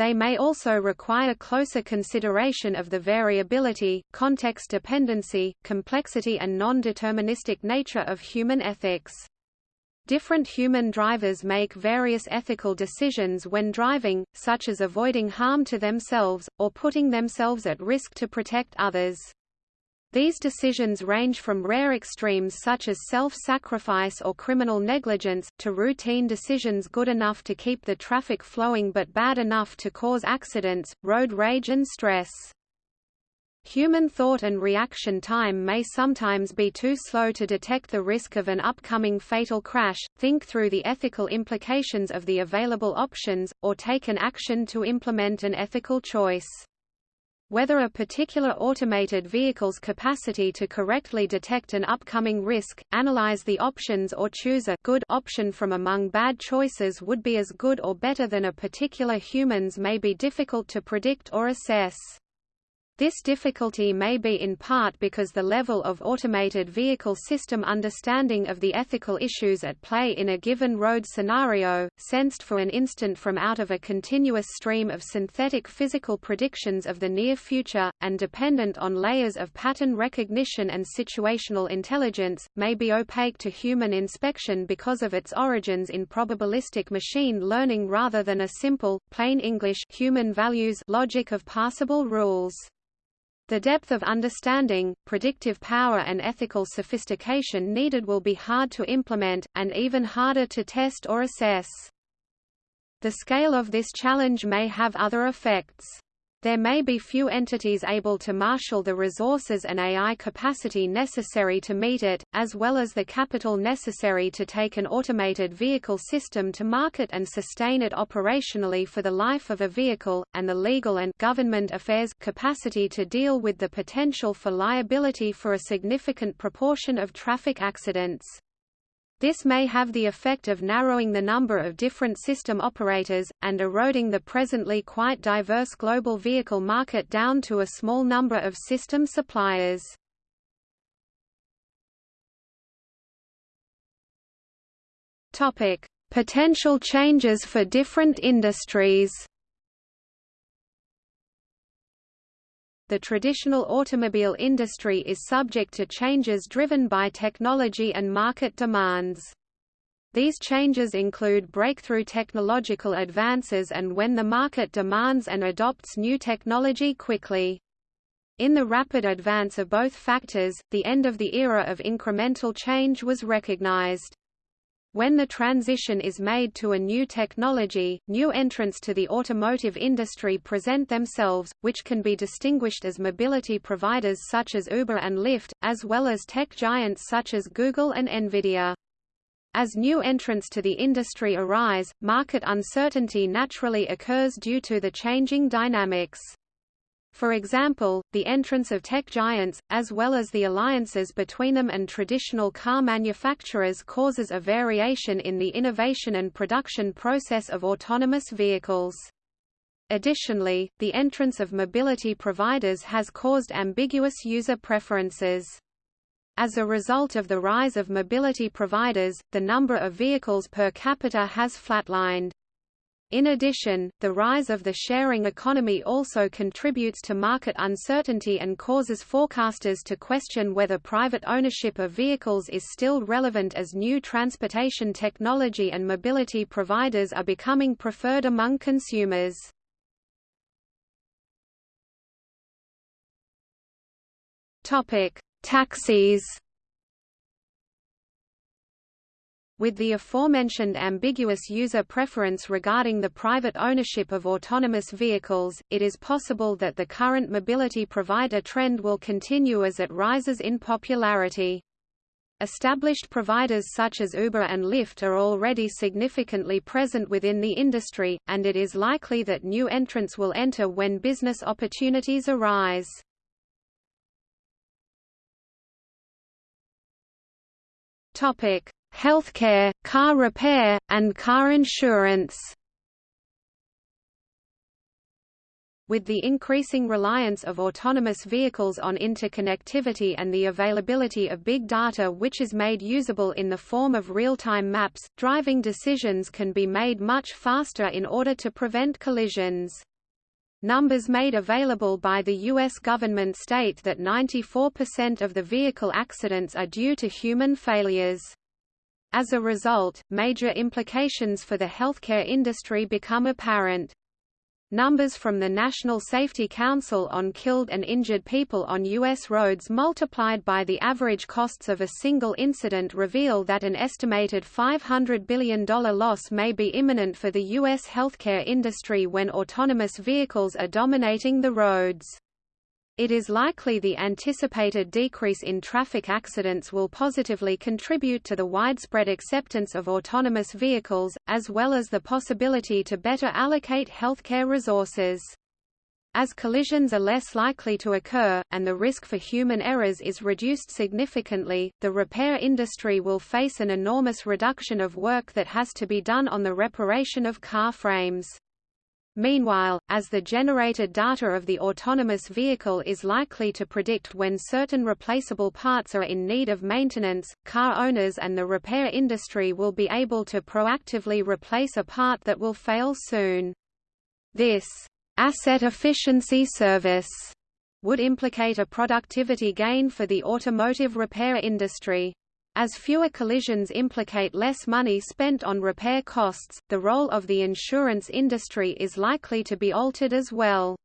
They may also require closer consideration of the variability, context dependency, complexity and non-deterministic nature of human ethics. Different human drivers make various ethical decisions when driving, such as avoiding harm to themselves, or putting themselves at risk to protect others. These decisions range from rare extremes such as self-sacrifice or criminal negligence, to routine decisions good enough to keep the traffic flowing but bad enough to cause accidents, road rage and stress. Human thought and reaction time may sometimes be too slow to detect the risk of an upcoming fatal crash, think through the ethical implications of the available options, or take an action to implement an ethical choice. Whether a particular automated vehicle's capacity to correctly detect an upcoming risk, analyze the options or choose a good option from among bad choices would be as good or better than a particular human's may be difficult to predict or assess. This difficulty may be in part because the level of automated vehicle system understanding of the ethical issues at play in a given road scenario, sensed for an instant from out of a continuous stream of synthetic physical predictions of the near future, and dependent on layers of pattern recognition and situational intelligence, may be opaque to human inspection because of its origins in probabilistic machine learning rather than a simple, plain English human values logic of passable rules. The depth of understanding, predictive power and ethical sophistication needed will be hard to implement, and even harder to test or assess. The scale of this challenge may have other effects. There may be few entities able to marshal the resources and AI capacity necessary to meet it, as well as the capital necessary to take an automated vehicle system to market and sustain it operationally for the life of a vehicle, and the legal and government affairs capacity to deal with the potential for liability for a significant proportion of traffic accidents. This may have the effect of narrowing the number of different system operators, and eroding the presently quite diverse global vehicle market down to a small number of system suppliers. Potential changes for different industries the traditional automobile industry is subject to changes driven by technology and market demands. These changes include breakthrough technological advances and when the market demands and adopts new technology quickly. In the rapid advance of both factors, the end of the era of incremental change was recognized. When the transition is made to a new technology, new entrants to the automotive industry present themselves, which can be distinguished as mobility providers such as Uber and Lyft, as well as tech giants such as Google and Nvidia. As new entrants to the industry arise, market uncertainty naturally occurs due to the changing dynamics. For example, the entrance of tech giants, as well as the alliances between them and traditional car manufacturers causes a variation in the innovation and production process of autonomous vehicles. Additionally, the entrance of mobility providers has caused ambiguous user preferences. As a result of the rise of mobility providers, the number of vehicles per capita has flatlined. In addition, the rise of the sharing economy also contributes to market uncertainty and causes forecasters to question whether private ownership of vehicles is still relevant as new transportation technology and mobility providers are becoming preferred among consumers. Taxis With the aforementioned ambiguous user preference regarding the private ownership of autonomous vehicles, it is possible that the current mobility provider trend will continue as it rises in popularity. Established providers such as Uber and Lyft are already significantly present within the industry, and it is likely that new entrants will enter when business opportunities arise. Topic: healthcare, car repair, and car insurance. With the increasing reliance of autonomous vehicles on interconnectivity and the availability of big data which is made usable in the form of real-time maps, driving decisions can be made much faster in order to prevent collisions. Numbers made available by the U.S. government state that 94% of the vehicle accidents are due to human failures. As a result, major implications for the healthcare industry become apparent. Numbers from the National Safety Council on killed and injured people on U.S. roads multiplied by the average costs of a single incident reveal that an estimated $500 billion loss may be imminent for the U.S. healthcare industry when autonomous vehicles are dominating the roads. It is likely the anticipated decrease in traffic accidents will positively contribute to the widespread acceptance of autonomous vehicles, as well as the possibility to better allocate healthcare resources. As collisions are less likely to occur, and the risk for human errors is reduced significantly, the repair industry will face an enormous reduction of work that has to be done on the reparation of car frames. Meanwhile, as the generated data of the autonomous vehicle is likely to predict when certain replaceable parts are in need of maintenance, car owners and the repair industry will be able to proactively replace a part that will fail soon. This asset efficiency service would implicate a productivity gain for the automotive repair industry. As fewer collisions implicate less money spent on repair costs, the role of the insurance industry is likely to be altered as well.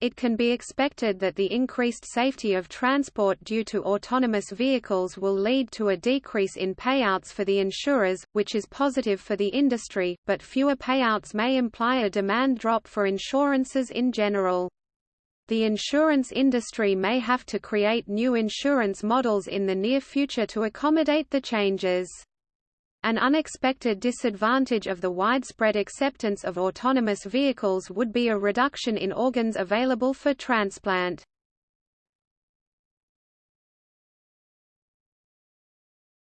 It can be expected that the increased safety of transport due to autonomous vehicles will lead to a decrease in payouts for the insurers, which is positive for the industry, but fewer payouts may imply a demand drop for insurances in general. The insurance industry may have to create new insurance models in the near future to accommodate the changes. An unexpected disadvantage of the widespread acceptance of autonomous vehicles would be a reduction in organs available for transplant.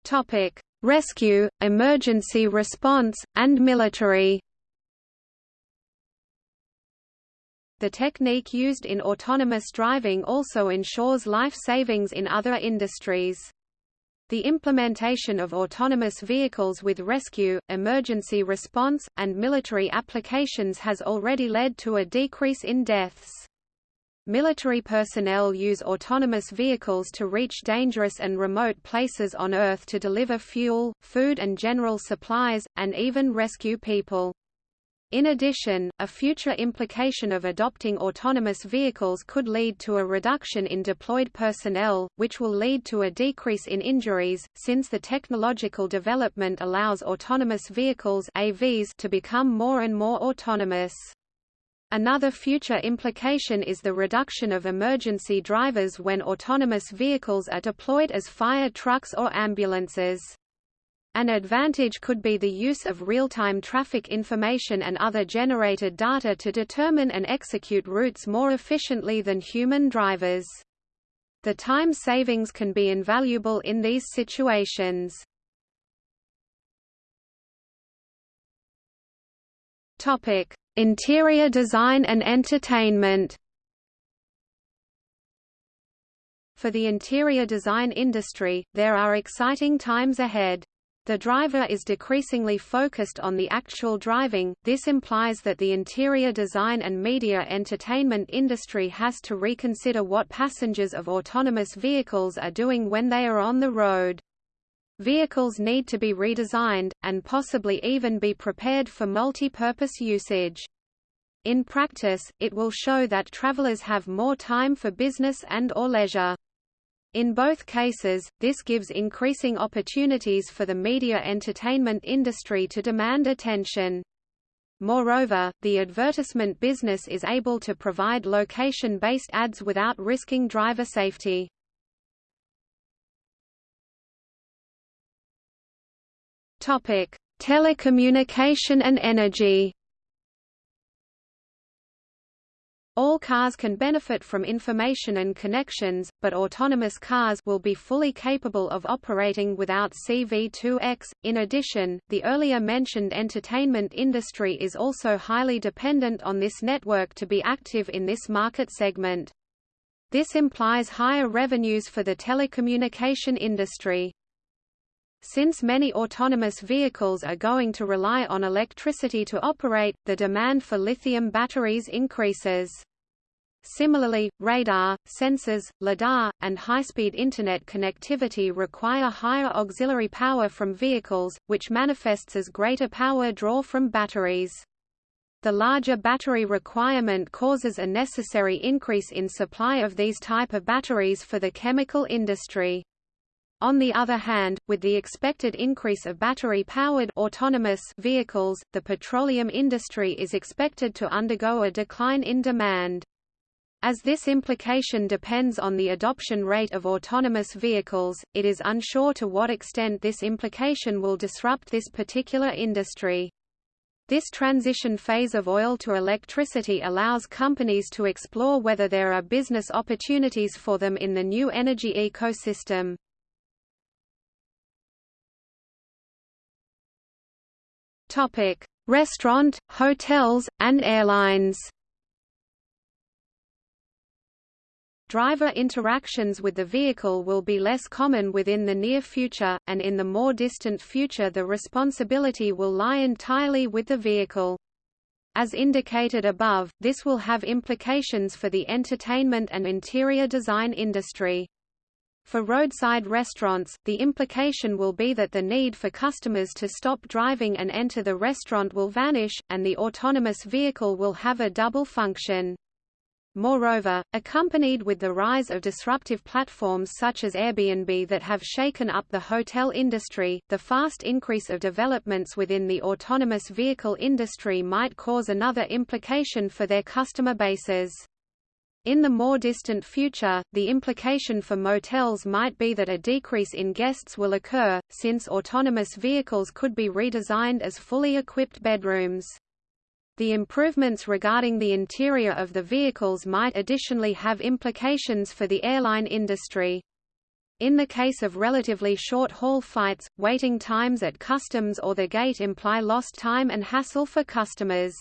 Topic: Rescue, emergency response, and military. The technique used in autonomous driving also ensures life savings in other industries. The implementation of autonomous vehicles with rescue, emergency response, and military applications has already led to a decrease in deaths. Military personnel use autonomous vehicles to reach dangerous and remote places on Earth to deliver fuel, food and general supplies, and even rescue people. In addition, a future implication of adopting autonomous vehicles could lead to a reduction in deployed personnel, which will lead to a decrease in injuries, since the technological development allows autonomous vehicles AVs to become more and more autonomous. Another future implication is the reduction of emergency drivers when autonomous vehicles are deployed as fire trucks or ambulances. An advantage could be the use of real-time traffic information and other generated data to determine and execute routes more efficiently than human drivers. The time savings can be invaluable in these situations. Topic: Interior design and entertainment. For the interior design industry, there are exciting times ahead. The driver is decreasingly focused on the actual driving, this implies that the interior design and media entertainment industry has to reconsider what passengers of autonomous vehicles are doing when they are on the road. Vehicles need to be redesigned, and possibly even be prepared for multi-purpose usage. In practice, it will show that travelers have more time for business and or leisure. In both cases, this gives increasing opportunities for the media entertainment industry to demand attention. Moreover, the advertisement business is able to provide location-based ads without risking driver safety. Topic: Telecommunication and energy. All cars can benefit from information and connections, but autonomous cars will be fully capable of operating without CV2X. In addition, the earlier mentioned entertainment industry is also highly dependent on this network to be active in this market segment. This implies higher revenues for the telecommunication industry. Since many autonomous vehicles are going to rely on electricity to operate, the demand for lithium batteries increases. Similarly, radar, sensors, LIDAR, and high-speed Internet connectivity require higher auxiliary power from vehicles, which manifests as greater power draw from batteries. The larger battery requirement causes a necessary increase in supply of these type of batteries for the chemical industry. On the other hand, with the expected increase of battery-powered autonomous vehicles, the petroleum industry is expected to undergo a decline in demand. As this implication depends on the adoption rate of autonomous vehicles, it is unsure to what extent this implication will disrupt this particular industry. This transition phase of oil to electricity allows companies to explore whether there are business opportunities for them in the new energy ecosystem. Topic: Restaurant, hotels, and airlines. Driver interactions with the vehicle will be less common within the near future, and in the more distant future the responsibility will lie entirely with the vehicle. As indicated above, this will have implications for the entertainment and interior design industry. For roadside restaurants, the implication will be that the need for customers to stop driving and enter the restaurant will vanish, and the autonomous vehicle will have a double function. Moreover, accompanied with the rise of disruptive platforms such as Airbnb that have shaken up the hotel industry, the fast increase of developments within the autonomous vehicle industry might cause another implication for their customer bases. In the more distant future, the implication for motels might be that a decrease in guests will occur, since autonomous vehicles could be redesigned as fully equipped bedrooms. The improvements regarding the interior of the vehicles might additionally have implications for the airline industry. In the case of relatively short-haul flights, waiting times at customs or the gate imply lost time and hassle for customers.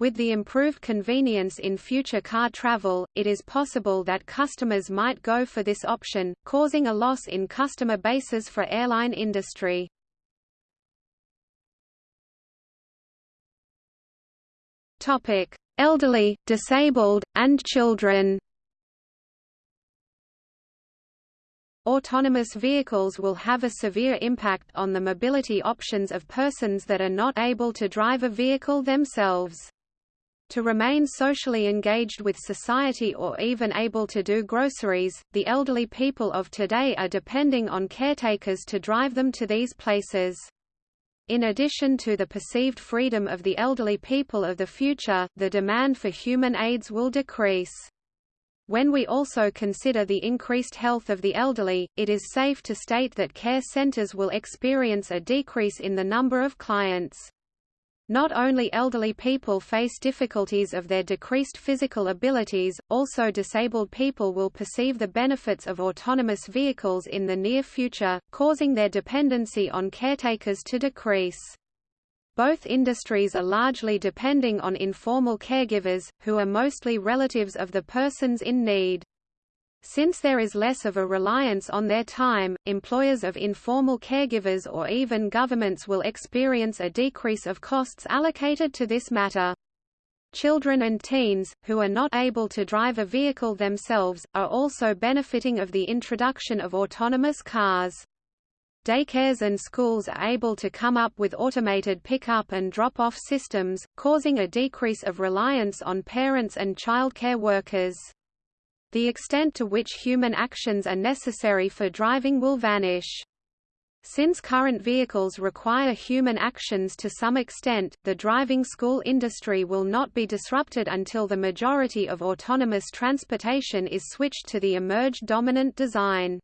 With the improved convenience in future car travel, it is possible that customers might go for this option, causing a loss in customer bases for airline industry. Elderly, disabled, and children. Autonomous vehicles will have a severe impact on the mobility options of persons that are not able to drive a vehicle themselves. To remain socially engaged with society or even able to do groceries, the elderly people of today are depending on caretakers to drive them to these places. In addition to the perceived freedom of the elderly people of the future, the demand for human aids will decrease. When we also consider the increased health of the elderly, it is safe to state that care centers will experience a decrease in the number of clients. Not only elderly people face difficulties of their decreased physical abilities, also disabled people will perceive the benefits of autonomous vehicles in the near future, causing their dependency on caretakers to decrease. Both industries are largely depending on informal caregivers, who are mostly relatives of the persons in need. Since there is less of a reliance on their time, employers of informal caregivers or even governments will experience a decrease of costs allocated to this matter. Children and teens, who are not able to drive a vehicle themselves, are also benefiting of the introduction of autonomous cars. Daycares and schools are able to come up with automated pick-up and drop-off systems, causing a decrease of reliance on parents and childcare workers the extent to which human actions are necessary for driving will vanish. Since current vehicles require human actions to some extent, the driving school industry will not be disrupted until the majority of autonomous transportation is switched to the emerged dominant design.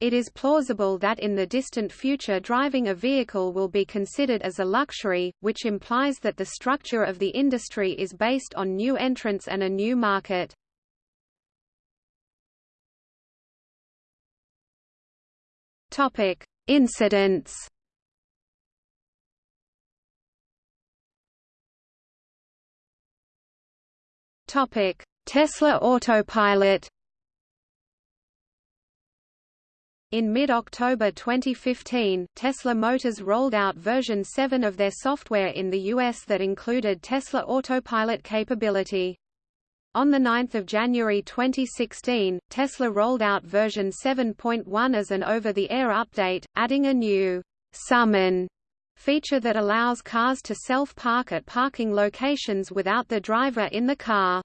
It is plausible that in the distant future driving a vehicle will be considered as a luxury, which implies that the structure of the industry is based on new entrants and a new market. Topic: Incidents. Topic: Tesla Autopilot. In mid-October 2015, Tesla Motors rolled out version 7 of their software in the US that included Tesla Autopilot capability. On 9 January 2016, Tesla rolled out version 7.1 as an over-the-air update, adding a new «summon» feature that allows cars to self-park at parking locations without the driver in the car.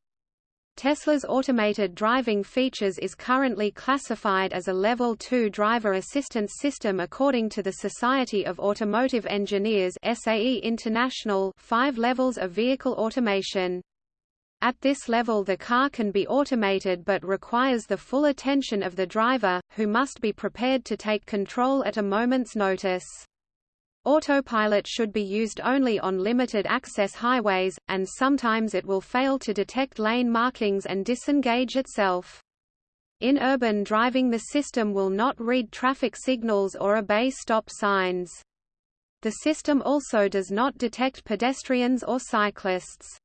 Tesla's automated driving features is currently classified as a Level 2 driver assistance system according to the Society of Automotive Engineers SAE International five levels of vehicle automation. At this level the car can be automated but requires the full attention of the driver, who must be prepared to take control at a moment's notice. Autopilot should be used only on limited access highways, and sometimes it will fail to detect lane markings and disengage itself. In urban driving the system will not read traffic signals or obey stop signs. The system also does not detect pedestrians or cyclists.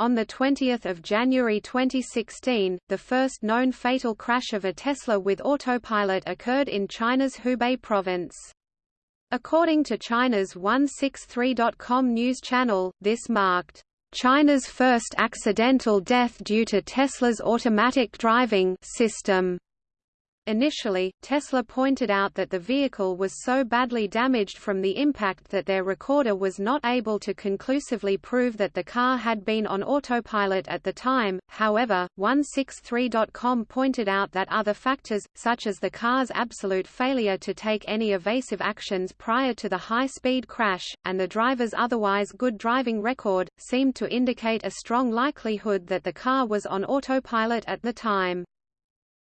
On 20 January 2016, the first known fatal crash of a Tesla with autopilot occurred in China's Hubei province. According to China's 163.com news channel, this marked China's first accidental death due to Tesla's automatic driving system. Initially, Tesla pointed out that the vehicle was so badly damaged from the impact that their recorder was not able to conclusively prove that the car had been on autopilot at the time. However, 163.com pointed out that other factors, such as the car's absolute failure to take any evasive actions prior to the high-speed crash, and the driver's otherwise good driving record, seemed to indicate a strong likelihood that the car was on autopilot at the time.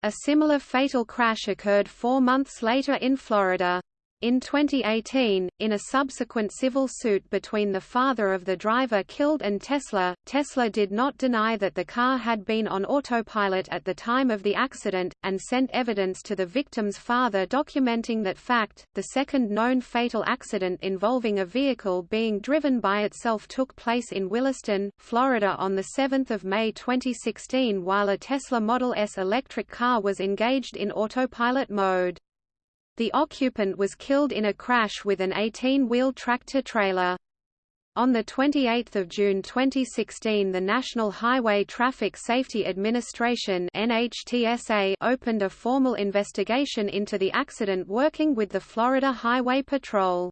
A similar fatal crash occurred four months later in Florida. In 2018, in a subsequent civil suit between the father of the driver killed and Tesla, Tesla did not deny that the car had been on autopilot at the time of the accident, and sent evidence to the victim's father documenting that fact. The second known fatal accident involving a vehicle being driven by itself took place in Williston, Florida on 7 May 2016 while a Tesla Model S electric car was engaged in autopilot mode. The occupant was killed in a crash with an 18-wheel tractor-trailer. On 28 June 2016 the National Highway Traffic Safety Administration NHTSA opened a formal investigation into the accident working with the Florida Highway Patrol.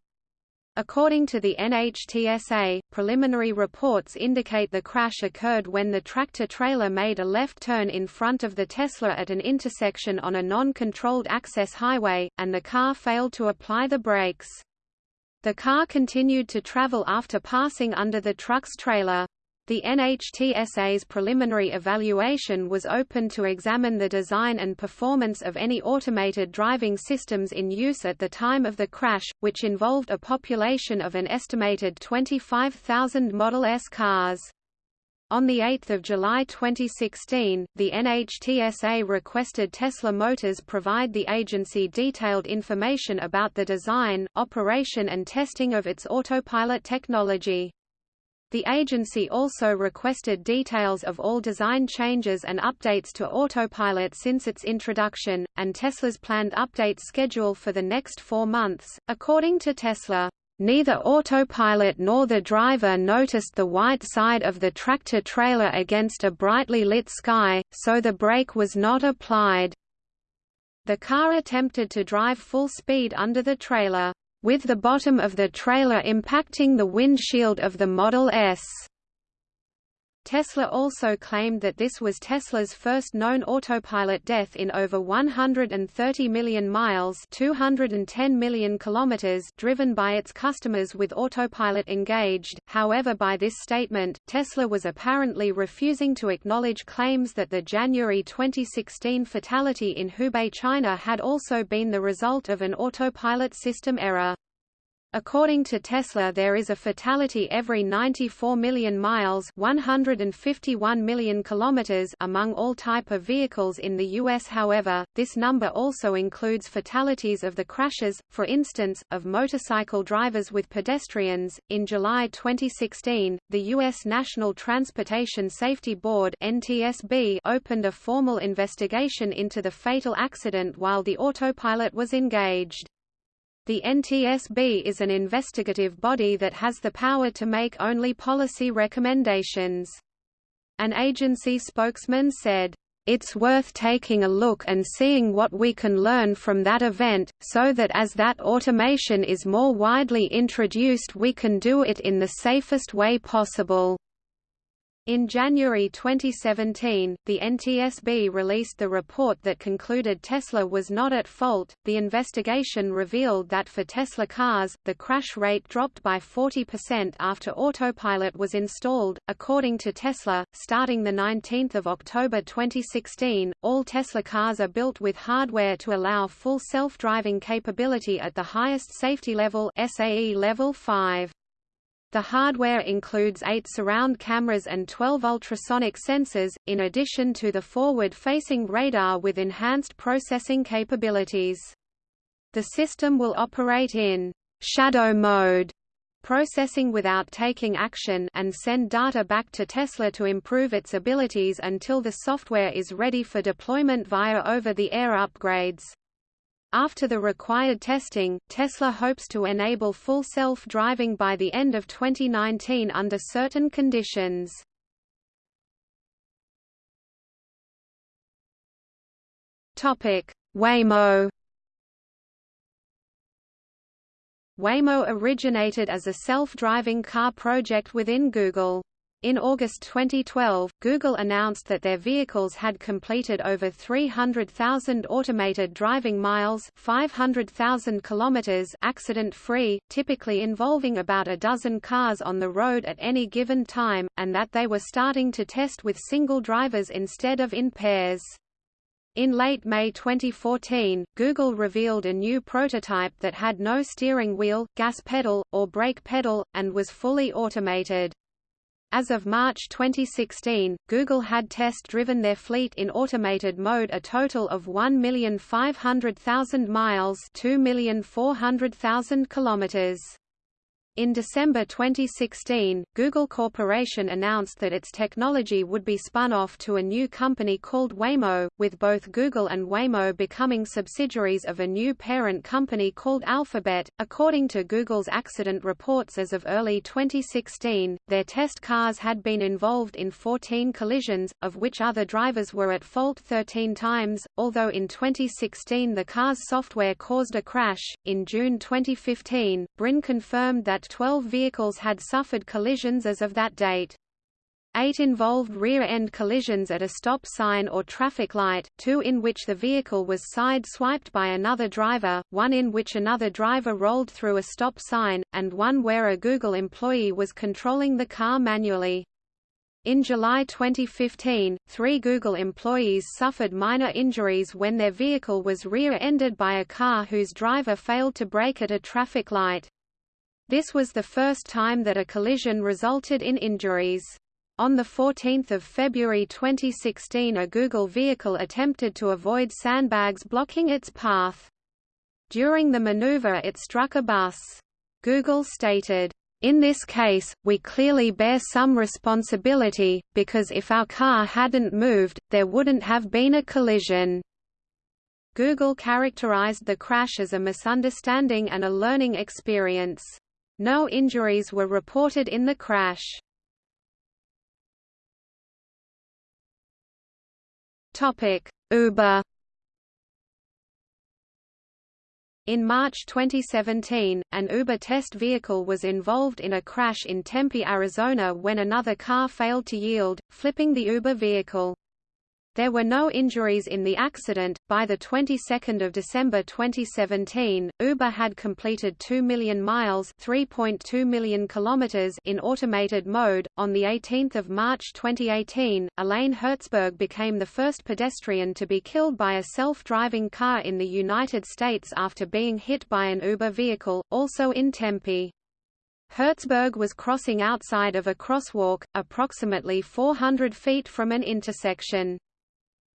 According to the NHTSA, preliminary reports indicate the crash occurred when the tractor-trailer made a left turn in front of the Tesla at an intersection on a non-controlled access highway, and the car failed to apply the brakes. The car continued to travel after passing under the truck's trailer. The NHTSA's preliminary evaluation was open to examine the design and performance of any automated driving systems in use at the time of the crash, which involved a population of an estimated 25,000 Model S cars. On 8 July 2016, the NHTSA requested Tesla Motors provide the agency detailed information about the design, operation and testing of its autopilot technology. The agency also requested details of all design changes and updates to Autopilot since its introduction, and Tesla's planned update schedule for the next four months. According to Tesla, Neither Autopilot nor the driver noticed the white side of the tractor-trailer against a brightly lit sky, so the brake was not applied. The car attempted to drive full speed under the trailer with the bottom of the trailer impacting the windshield of the Model S. Tesla also claimed that this was Tesla's first known autopilot death in over 130 million miles 210 million kilometers driven by its customers with autopilot engaged. However by this statement, Tesla was apparently refusing to acknowledge claims that the January 2016 fatality in Hubei, China had also been the result of an autopilot system error. According to Tesla there is a fatality every 94 million miles 151 million kilometers among all type of vehicles in the US however, this number also includes fatalities of the crashes, for instance, of motorcycle drivers with pedestrians. In July 2016, the U.S. National Transportation Safety Board NTSB opened a formal investigation into the fatal accident while the autopilot was engaged. The NTSB is an investigative body that has the power to make only policy recommendations. An agency spokesman said, it's worth taking a look and seeing what we can learn from that event, so that as that automation is more widely introduced we can do it in the safest way possible. In January 2017, the NTSB released the report that concluded Tesla was not at fault. The investigation revealed that for Tesla cars, the crash rate dropped by 40% after autopilot was installed. According to Tesla, starting the 19th of October 2016, all Tesla cars are built with hardware to allow full self-driving capability at the highest safety level, SAE level 5. The hardware includes eight surround cameras and 12 ultrasonic sensors, in addition to the forward-facing radar with enhanced processing capabilities. The system will operate in shadow mode processing without taking action and send data back to Tesla to improve its abilities until the software is ready for deployment via over-the-air upgrades. After the required testing, Tesla hopes to enable full self-driving by the end of 2019 under certain conditions. Topic: Waymo Waymo originated as a self-driving car project within Google. In August 2012, Google announced that their vehicles had completed over 300,000 automated driving miles 500,000 kilometers accident-free, typically involving about a dozen cars on the road at any given time, and that they were starting to test with single drivers instead of in pairs. In late May 2014, Google revealed a new prototype that had no steering wheel, gas pedal, or brake pedal, and was fully automated. As of March 2016, Google had test-driven their fleet in automated mode a total of 1,500,000 miles 2,400,000 kilometers. In December 2016, Google Corporation announced that its technology would be spun off to a new company called Waymo, with both Google and Waymo becoming subsidiaries of a new parent company called Alphabet. According to Google's accident reports as of early 2016, their test cars had been involved in 14 collisions, of which other drivers were at fault 13 times, although in 2016 the car's software caused a crash. In June 2015, Brin confirmed that 12 vehicles had suffered collisions as of that date. Eight involved rear-end collisions at a stop sign or traffic light, two in which the vehicle was side-swiped by another driver, one in which another driver rolled through a stop sign, and one where a Google employee was controlling the car manually. In July 2015, three Google employees suffered minor injuries when their vehicle was rear-ended by a car whose driver failed to brake at a traffic light. This was the first time that a collision resulted in injuries. On 14 February 2016 a Google vehicle attempted to avoid sandbags blocking its path. During the maneuver it struck a bus. Google stated, in this case, we clearly bear some responsibility, because if our car hadn't moved, there wouldn't have been a collision. Google characterized the crash as a misunderstanding and a learning experience. No injuries were reported in the crash. Uber In March 2017, an Uber test vehicle was involved in a crash in Tempe, Arizona when another car failed to yield, flipping the Uber vehicle. There were no injuries in the accident. By the 22nd of December 2017, Uber had completed 2 million miles (3.2 million kilometers) in automated mode. On the 18th of March 2018, Elaine Herzberg became the first pedestrian to be killed by a self-driving car in the United States after being hit by an Uber vehicle, also in Tempe. Herzberg was crossing outside of a crosswalk, approximately 400 feet from an intersection.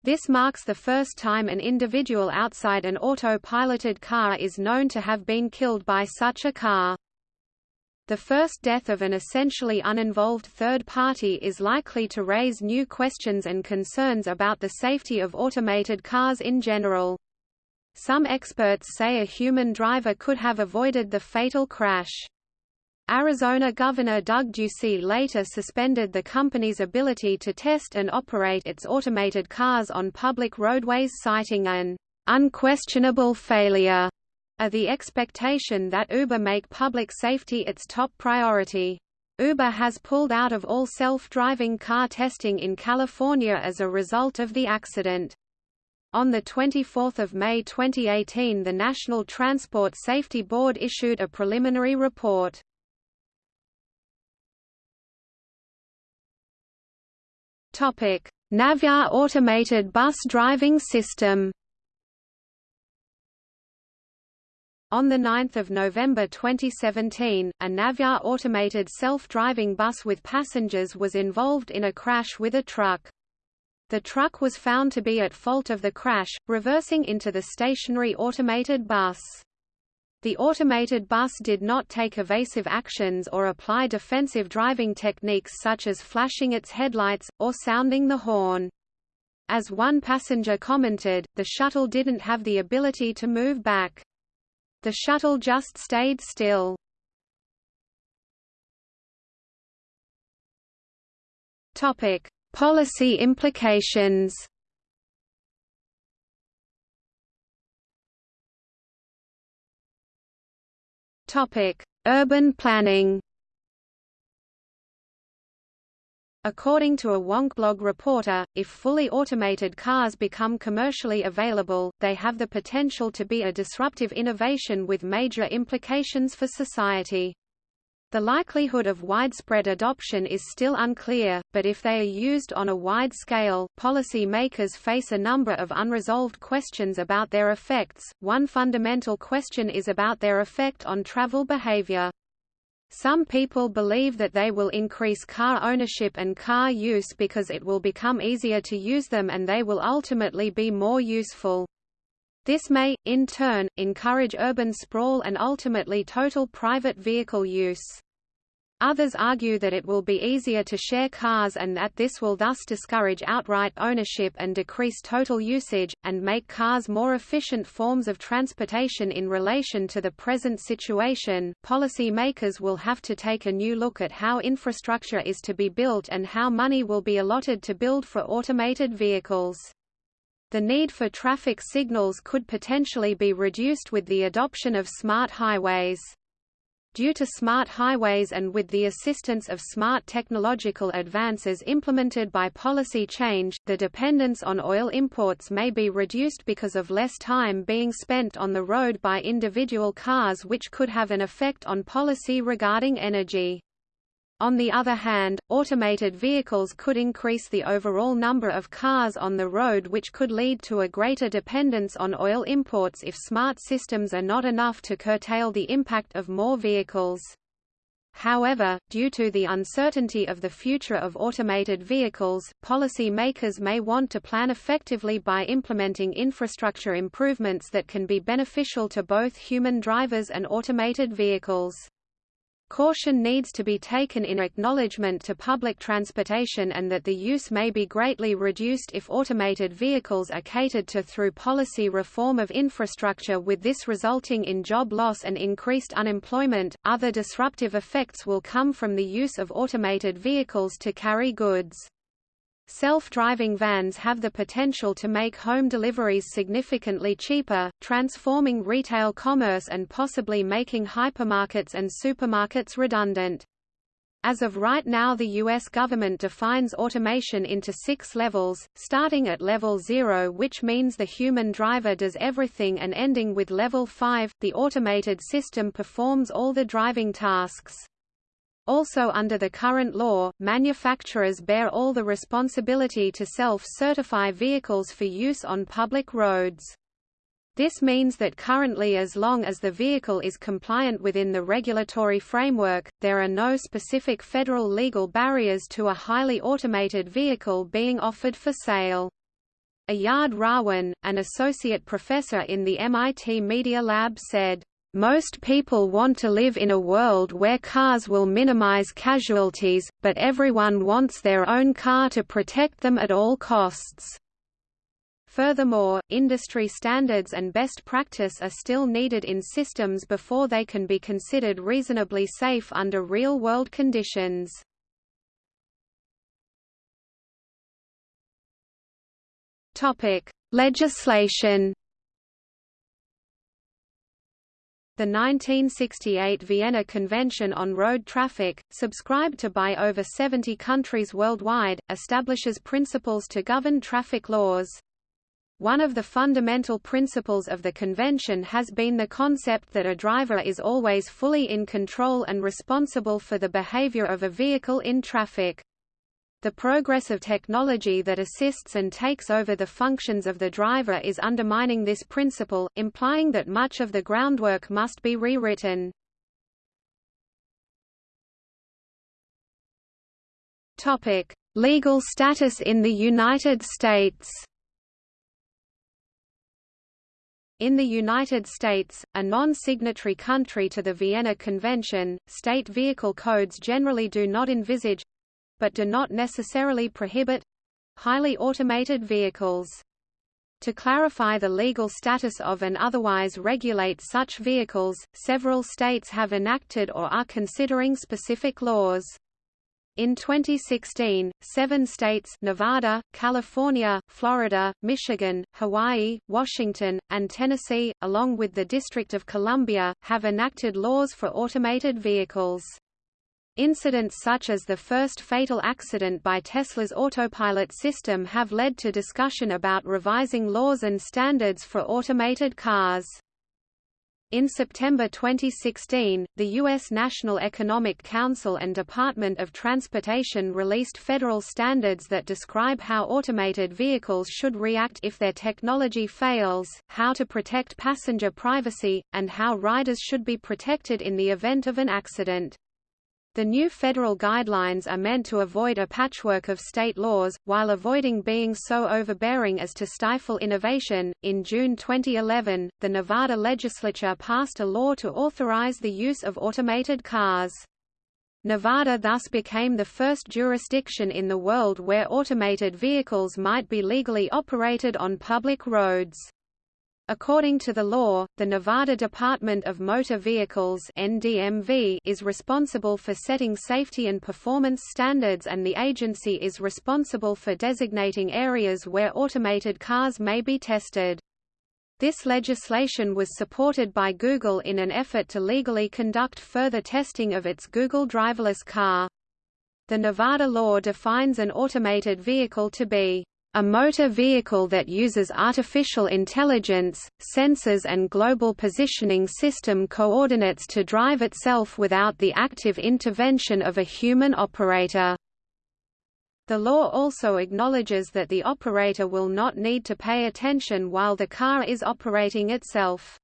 This marks the first time an individual outside an auto-piloted car is known to have been killed by such a car. The first death of an essentially uninvolved third party is likely to raise new questions and concerns about the safety of automated cars in general. Some experts say a human driver could have avoided the fatal crash. Arizona Governor Doug Ducey later suspended the company's ability to test and operate its automated cars on public roadways citing an unquestionable failure of the expectation that Uber make public safety its top priority. Uber has pulled out of all self-driving car testing in California as a result of the accident. On 24 May 2018 the National Transport Safety Board issued a preliminary report. Topic: Navya automated bus driving system. On 9 November 2017, a Navya automated self-driving bus with passengers was involved in a crash with a truck. The truck was found to be at fault of the crash, reversing into the stationary automated bus. The automated bus did not take evasive actions or apply defensive driving techniques such as flashing its headlights, or sounding the horn. As one passenger commented, the shuttle didn't have the ability to move back. The shuttle just stayed still. Topic: Policy implications. Topic: Urban planning. According to a Wonkblog reporter, if fully automated cars become commercially available, they have the potential to be a disruptive innovation with major implications for society. The likelihood of widespread adoption is still unclear, but if they are used on a wide scale, policy makers face a number of unresolved questions about their effects. One fundamental question is about their effect on travel behavior. Some people believe that they will increase car ownership and car use because it will become easier to use them and they will ultimately be more useful. This may, in turn, encourage urban sprawl and ultimately total private vehicle use. Others argue that it will be easier to share cars and that this will thus discourage outright ownership and decrease total usage, and make cars more efficient forms of transportation in relation to the present situation. Policy makers will have to take a new look at how infrastructure is to be built and how money will be allotted to build for automated vehicles. The need for traffic signals could potentially be reduced with the adoption of smart highways. Due to smart highways and with the assistance of smart technological advances implemented by policy change, the dependence on oil imports may be reduced because of less time being spent on the road by individual cars which could have an effect on policy regarding energy. On the other hand, automated vehicles could increase the overall number of cars on the road which could lead to a greater dependence on oil imports if smart systems are not enough to curtail the impact of more vehicles. However, due to the uncertainty of the future of automated vehicles, policy makers may want to plan effectively by implementing infrastructure improvements that can be beneficial to both human drivers and automated vehicles. Caution needs to be taken in acknowledgement to public transportation and that the use may be greatly reduced if automated vehicles are catered to through policy reform of infrastructure with this resulting in job loss and increased unemployment. Other disruptive effects will come from the use of automated vehicles to carry goods. Self-driving vans have the potential to make home deliveries significantly cheaper, transforming retail commerce and possibly making hypermarkets and supermarkets redundant. As of right now the U.S. government defines automation into six levels, starting at level 0 which means the human driver does everything and ending with level 5, the automated system performs all the driving tasks. Also under the current law, manufacturers bear all the responsibility to self-certify vehicles for use on public roads. This means that currently as long as the vehicle is compliant within the regulatory framework, there are no specific federal legal barriers to a highly automated vehicle being offered for sale. Iyad Rahwan, an associate professor in the MIT Media Lab said, most people want to live in a world where cars will minimize casualties, but everyone wants their own car to protect them at all costs. Furthermore, industry standards and best practice are still needed in systems before they can be considered reasonably safe under real-world conditions. Legislation The 1968 Vienna Convention on Road Traffic, subscribed to by over 70 countries worldwide, establishes principles to govern traffic laws. One of the fundamental principles of the convention has been the concept that a driver is always fully in control and responsible for the behavior of a vehicle in traffic. The progress of technology that assists and takes over the functions of the driver is undermining this principle, implying that much of the groundwork must be rewritten. Topic: Legal status in the United States. In the United States, a non-signatory country to the Vienna Convention, state vehicle codes generally do not envisage but do not necessarily prohibit highly automated vehicles. To clarify the legal status of and otherwise regulate such vehicles, several states have enacted or are considering specific laws. In 2016, seven states Nevada, California, Florida, Michigan, Hawaii, Washington, and Tennessee, along with the District of Columbia, have enacted laws for automated vehicles. Incidents such as the first fatal accident by Tesla's autopilot system have led to discussion about revising laws and standards for automated cars. In September 2016, the U.S. National Economic Council and Department of Transportation released federal standards that describe how automated vehicles should react if their technology fails, how to protect passenger privacy, and how riders should be protected in the event of an accident. The new federal guidelines are meant to avoid a patchwork of state laws, while avoiding being so overbearing as to stifle innovation. In June 2011, the Nevada legislature passed a law to authorize the use of automated cars. Nevada thus became the first jurisdiction in the world where automated vehicles might be legally operated on public roads. According to the law, the Nevada Department of Motor Vehicles NDMV is responsible for setting safety and performance standards and the agency is responsible for designating areas where automated cars may be tested. This legislation was supported by Google in an effort to legally conduct further testing of its Google driverless car. The Nevada law defines an automated vehicle to be a motor vehicle that uses artificial intelligence, sensors and global positioning system coordinates to drive itself without the active intervention of a human operator. The law also acknowledges that the operator will not need to pay attention while the car is operating itself.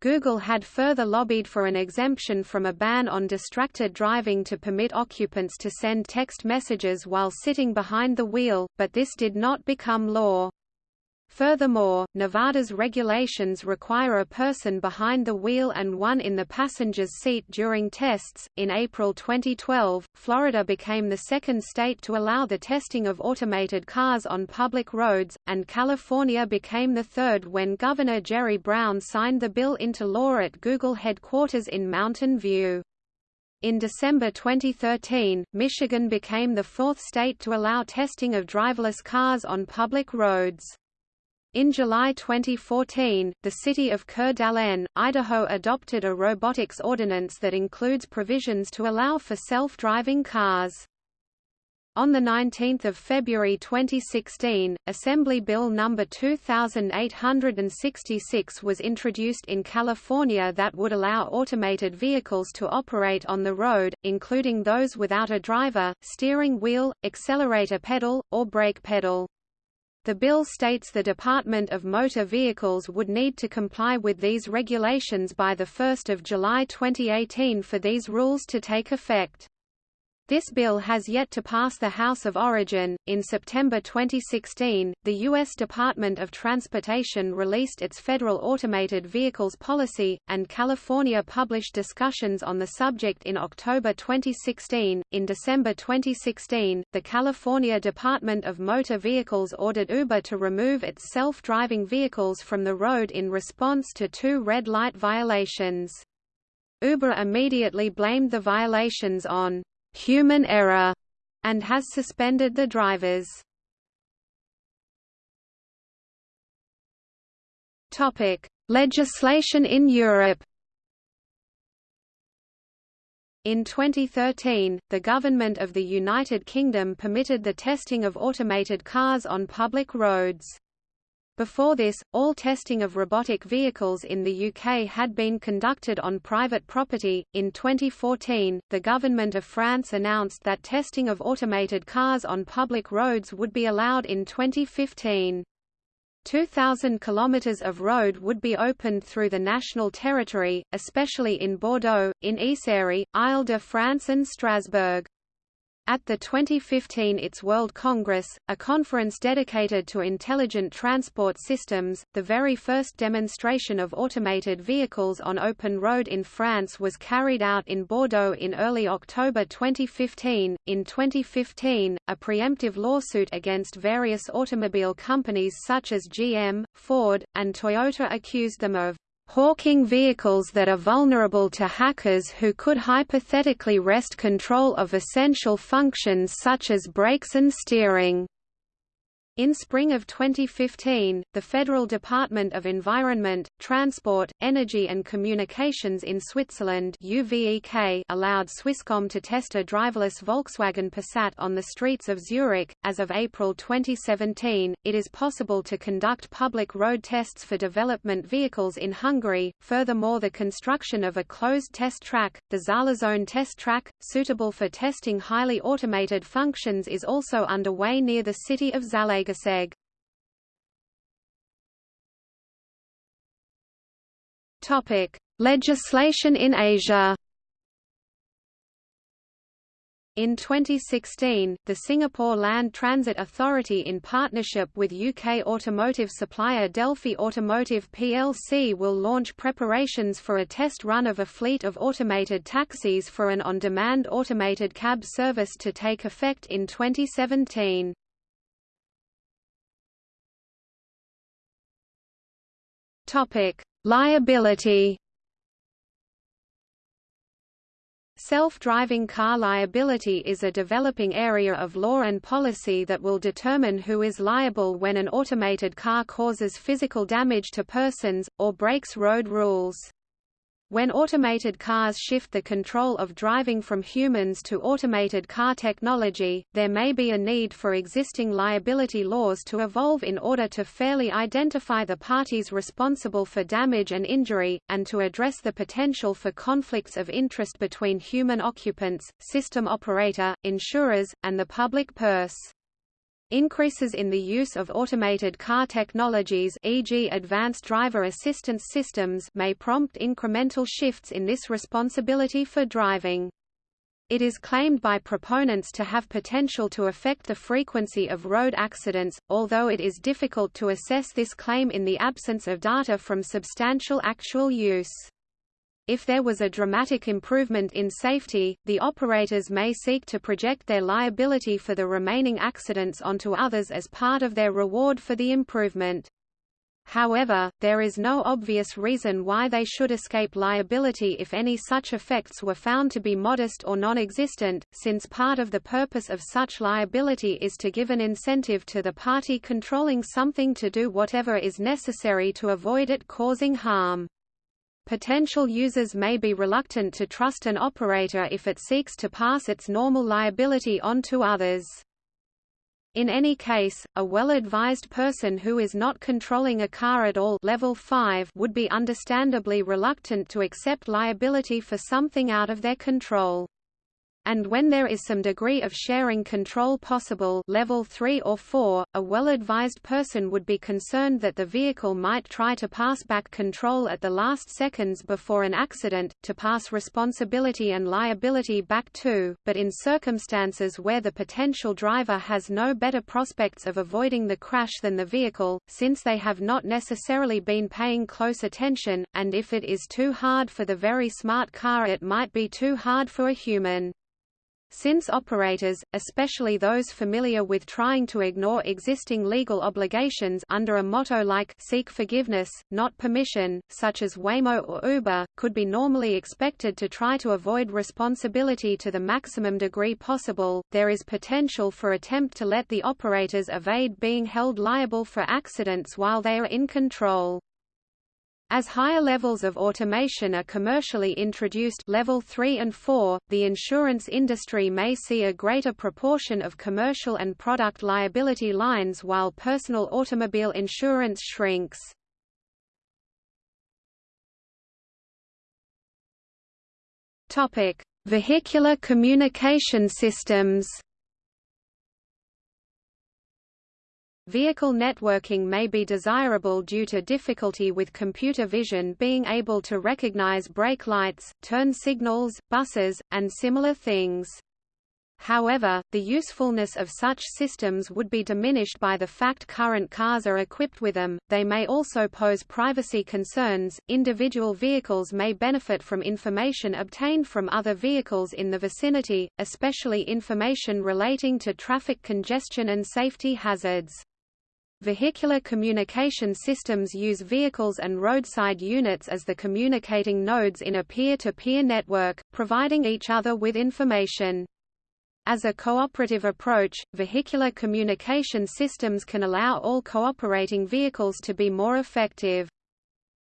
Google had further lobbied for an exemption from a ban on distracted driving to permit occupants to send text messages while sitting behind the wheel, but this did not become law. Furthermore, Nevada's regulations require a person behind the wheel and one in the passenger's seat during tests. In April 2012, Florida became the second state to allow the testing of automated cars on public roads, and California became the third when Governor Jerry Brown signed the bill into law at Google headquarters in Mountain View. In December 2013, Michigan became the fourth state to allow testing of driverless cars on public roads. In July 2014, the city of Coeur d'Alene, Idaho adopted a robotics ordinance that includes provisions to allow for self-driving cars. On 19 February 2016, Assembly Bill No. 2866 was introduced in California that would allow automated vehicles to operate on the road, including those without a driver, steering wheel, accelerator pedal, or brake pedal. The bill states the Department of Motor Vehicles would need to comply with these regulations by 1 July 2018 for these rules to take effect. This bill has yet to pass the House of Origin. In September 2016, the U.S. Department of Transportation released its Federal Automated Vehicles Policy, and California published discussions on the subject in October 2016. In December 2016, the California Department of Motor Vehicles ordered Uber to remove its self driving vehicles from the road in response to two red light violations. Uber immediately blamed the violations on human error, and has suspended the drivers. Topic: Legislation in Europe. In 2013, the government of the United Kingdom permitted the testing of automated cars on public roads. Before this, all testing of robotic vehicles in the UK had been conducted on private property. In 2014, the government of France announced that testing of automated cars on public roads would be allowed in 2015. 2,000 kilometers of road would be opened through the national territory, especially in Bordeaux, in Isère, Ile-de-France and Strasbourg. At the 2015 ITS World Congress, a conference dedicated to intelligent transport systems, the very first demonstration of automated vehicles on open road in France was carried out in Bordeaux in early October 2015. In 2015, a preemptive lawsuit against various automobile companies such as GM, Ford, and Toyota accused them of hawking vehicles that are vulnerable to hackers who could hypothetically wrest control of essential functions such as brakes and steering. In spring of 2015, the Federal Department of Environment, Transport, Energy and Communications in Switzerland UVEK allowed Swisscom to test a driverless Volkswagen Passat on the streets of Zurich. As of April 2017, it is possible to conduct public road tests for development vehicles in Hungary. Furthermore, the construction of a closed test track, the Zalazone test track, suitable for testing highly automated functions is also underway near the city of Topic: Legislation in Asia. In 2016, the Singapore Land Transit Authority in partnership with UK automotive supplier Delphi Automotive plc will launch preparations for a test run of a fleet of automated taxis for an on-demand automated cab service to take effect in 2017. Topic: Liability. Self-driving car liability is a developing area of law and policy that will determine who is liable when an automated car causes physical damage to persons, or breaks road rules. When automated cars shift the control of driving from humans to automated car technology, there may be a need for existing liability laws to evolve in order to fairly identify the parties responsible for damage and injury, and to address the potential for conflicts of interest between human occupants, system operator, insurers, and the public purse. Increases in the use of automated car technologies e.g. advanced driver assistance systems may prompt incremental shifts in this responsibility for driving. It is claimed by proponents to have potential to affect the frequency of road accidents, although it is difficult to assess this claim in the absence of data from substantial actual use. If there was a dramatic improvement in safety, the operators may seek to project their liability for the remaining accidents onto others as part of their reward for the improvement. However, there is no obvious reason why they should escape liability if any such effects were found to be modest or non-existent, since part of the purpose of such liability is to give an incentive to the party controlling something to do whatever is necessary to avoid it causing harm. Potential users may be reluctant to trust an operator if it seeks to pass its normal liability on to others. In any case, a well-advised person who is not controlling a car at all level 5 would be understandably reluctant to accept liability for something out of their control and when there is some degree of sharing control possible level 3 or 4, a well-advised person would be concerned that the vehicle might try to pass back control at the last seconds before an accident, to pass responsibility and liability back to, but in circumstances where the potential driver has no better prospects of avoiding the crash than the vehicle, since they have not necessarily been paying close attention, and if it is too hard for the very smart car it might be too hard for a human. Since operators, especially those familiar with trying to ignore existing legal obligations under a motto like seek forgiveness, not permission, such as Waymo or Uber, could be normally expected to try to avoid responsibility to the maximum degree possible, there is potential for attempt to let the operators evade being held liable for accidents while they are in control. As higher levels of automation are commercially introduced level 3 and 4, the insurance industry may see a greater proportion of commercial and product liability lines while personal automobile insurance shrinks. Vehicular communication systems. Vehicle networking may be desirable due to difficulty with computer vision being able to recognize brake lights, turn signals, buses, and similar things. However, the usefulness of such systems would be diminished by the fact current cars are equipped with them. They may also pose privacy concerns. Individual vehicles may benefit from information obtained from other vehicles in the vicinity, especially information relating to traffic congestion and safety hazards. Vehicular communication systems use vehicles and roadside units as the communicating nodes in a peer-to-peer -peer network, providing each other with information. As a cooperative approach, vehicular communication systems can allow all cooperating vehicles to be more effective.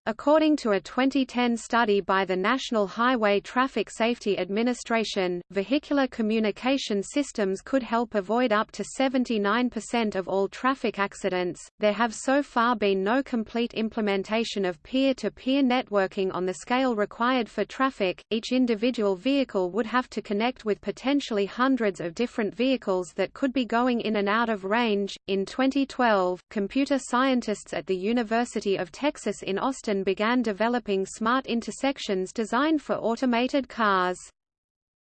According to a 2010 study by the National Highway Traffic Safety Administration, vehicular communication systems could help avoid up to 79% of all traffic accidents. There have so far been no complete implementation of peer to peer networking on the scale required for traffic. Each individual vehicle would have to connect with potentially hundreds of different vehicles that could be going in and out of range. In 2012, computer scientists at the University of Texas in Austin began developing smart intersections designed for automated cars.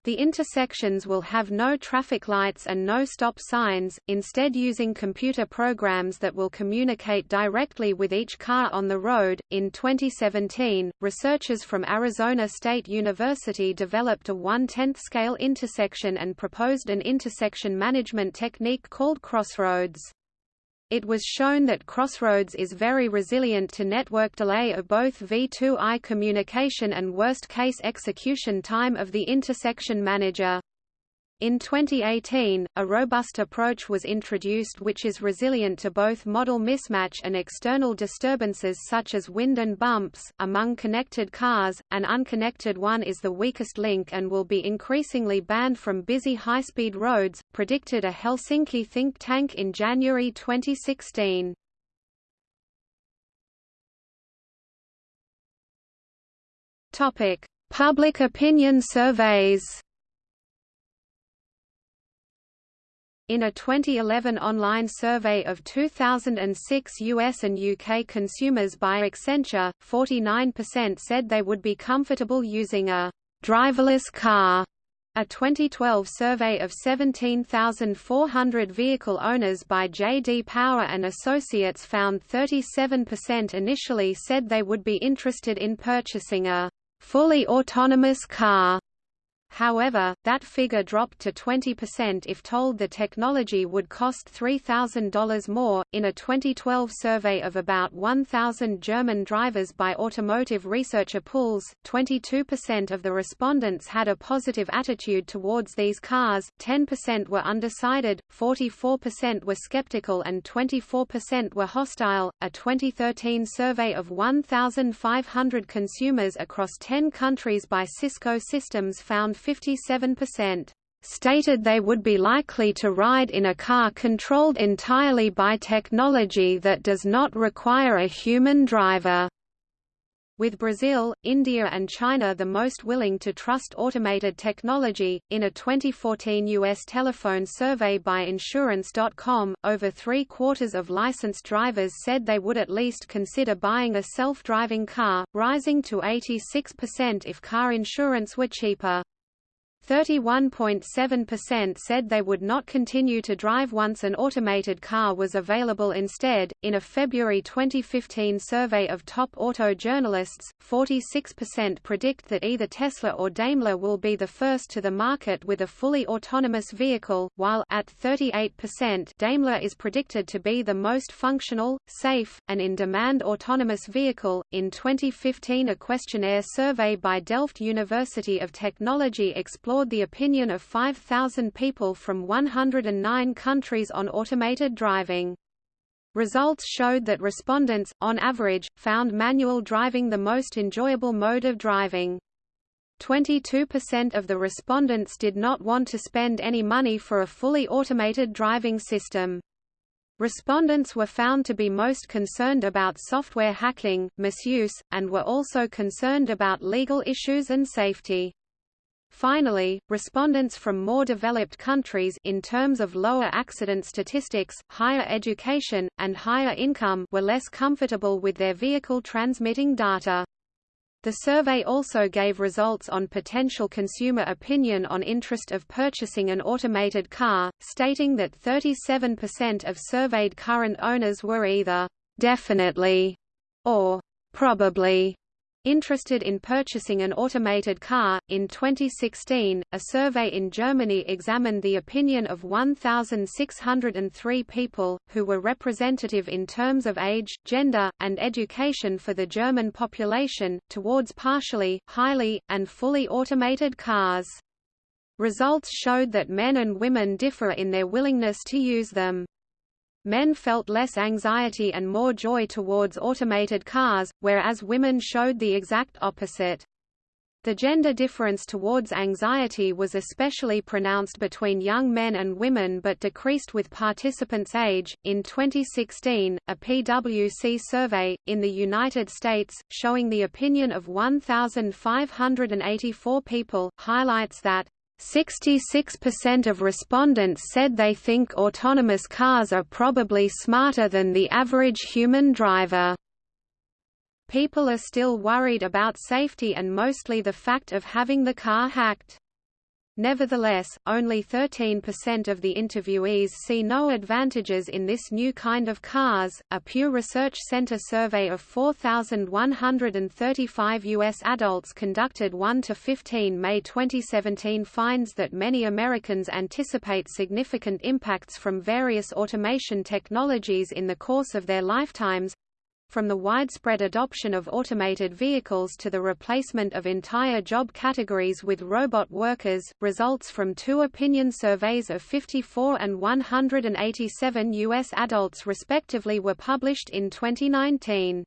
The intersections will have no traffic lights and no stop signs, instead using computer programs that will communicate directly with each car on the road. In 2017, researchers from Arizona State University developed a one-tenth scale intersection and proposed an intersection management technique called Crossroads. It was shown that Crossroads is very resilient to network delay of both V2I communication and worst-case execution time of the intersection manager. In 2018, a robust approach was introduced which is resilient to both model mismatch and external disturbances such as wind and bumps. Among connected cars, an unconnected one is the weakest link and will be increasingly banned from busy high-speed roads, predicted a Helsinki think tank in January 2016. Topic: Public opinion surveys. In a 2011 online survey of 2006 US and UK consumers by Accenture, 49% said they would be comfortable using a driverless car. A 2012 survey of 17,400 vehicle owners by J.D. Power and Associates found 37% initially said they would be interested in purchasing a fully autonomous car. However, that figure dropped to 20% if told the technology would cost $3,000 more. In a 2012 survey of about 1,000 German drivers by automotive researcher Puls, 22% of the respondents had a positive attitude towards these cars, 10% were undecided, 44% were skeptical, and 24% were hostile. A 2013 survey of 1,500 consumers across 10 countries by Cisco Systems found 57%, stated they would be likely to ride in a car controlled entirely by technology that does not require a human driver. With Brazil, India and China the most willing to trust automated technology, in a 2014 U.S. telephone survey by Insurance.com, over three-quarters of licensed drivers said they would at least consider buying a self-driving car, rising to 86% if car insurance were cheaper. 31.7% said they would not continue to drive once an automated car was available instead. In a February 2015 survey of top auto journalists, 46% predict that either Tesla or Daimler will be the first to the market with a fully autonomous vehicle, while at 38% Daimler is predicted to be the most functional, safe, and in-demand autonomous vehicle. In 2015, a questionnaire survey by Delft University of Technology explored the opinion of 5,000 people from 109 countries on automated driving. Results showed that respondents, on average, found manual driving the most enjoyable mode of driving. 22% of the respondents did not want to spend any money for a fully automated driving system. Respondents were found to be most concerned about software hacking, misuse, and were also concerned about legal issues and safety. Finally, respondents from more developed countries in terms of lower accident statistics, higher education, and higher income were less comfortable with their vehicle transmitting data. The survey also gave results on potential consumer opinion on interest of purchasing an automated car, stating that 37% of surveyed current owners were either definitely or probably Interested in purchasing an automated car, in 2016, a survey in Germany examined the opinion of 1,603 people, who were representative in terms of age, gender, and education for the German population, towards partially, highly, and fully automated cars. Results showed that men and women differ in their willingness to use them. Men felt less anxiety and more joy towards automated cars, whereas women showed the exact opposite. The gender difference towards anxiety was especially pronounced between young men and women but decreased with participants' age. In 2016, a PwC survey, in the United States, showing the opinion of 1,584 people, highlights that 66% of respondents said they think autonomous cars are probably smarter than the average human driver. People are still worried about safety and mostly the fact of having the car hacked. Nevertheless, only 13% of the interviewees see no advantages in this new kind of cars. A Pew Research Center survey of 4,135 U.S. adults conducted 1 to 15 May 2017 finds that many Americans anticipate significant impacts from various automation technologies in the course of their lifetimes from the widespread adoption of automated vehicles to the replacement of entire job categories with robot workers, results from two opinion surveys of 54 and 187 U.S. adults respectively were published in 2019.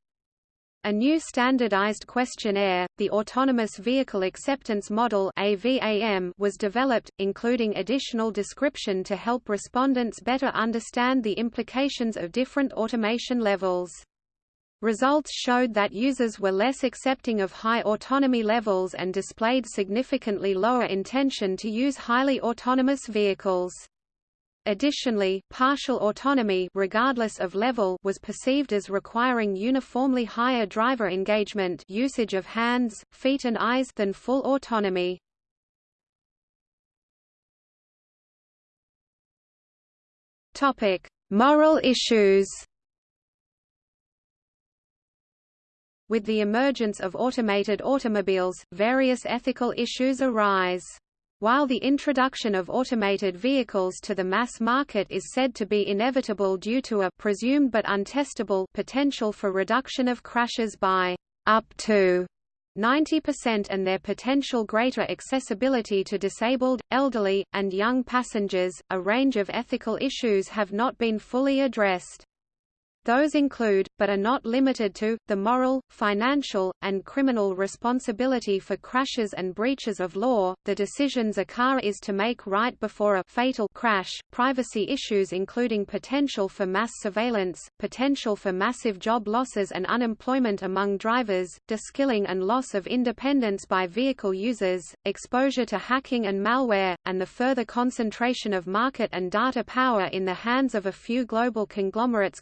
A new standardized questionnaire, the Autonomous Vehicle Acceptance Model was developed, including additional description to help respondents better understand the implications of different automation levels. Results showed that users were less accepting of high autonomy levels and displayed significantly lower intention to use highly autonomous vehicles. Additionally, partial autonomy regardless of level was perceived as requiring uniformly higher driver engagement usage of hands, feet and eyes than full autonomy. Topic: Moral issues. With the emergence of automated automobiles, various ethical issues arise. While the introduction of automated vehicles to the mass market is said to be inevitable due to a presumed but untestable potential for reduction of crashes by up to 90% and their potential greater accessibility to disabled, elderly, and young passengers, a range of ethical issues have not been fully addressed. Those include, but are not limited to, the moral, financial, and criminal responsibility for crashes and breaches of law, the decisions a car is to make right before a fatal crash, privacy issues including potential for mass surveillance, potential for massive job losses and unemployment among drivers, deskilling and loss of independence by vehicle users, exposure to hacking and malware, and the further concentration of market and data power in the hands of a few global conglomerates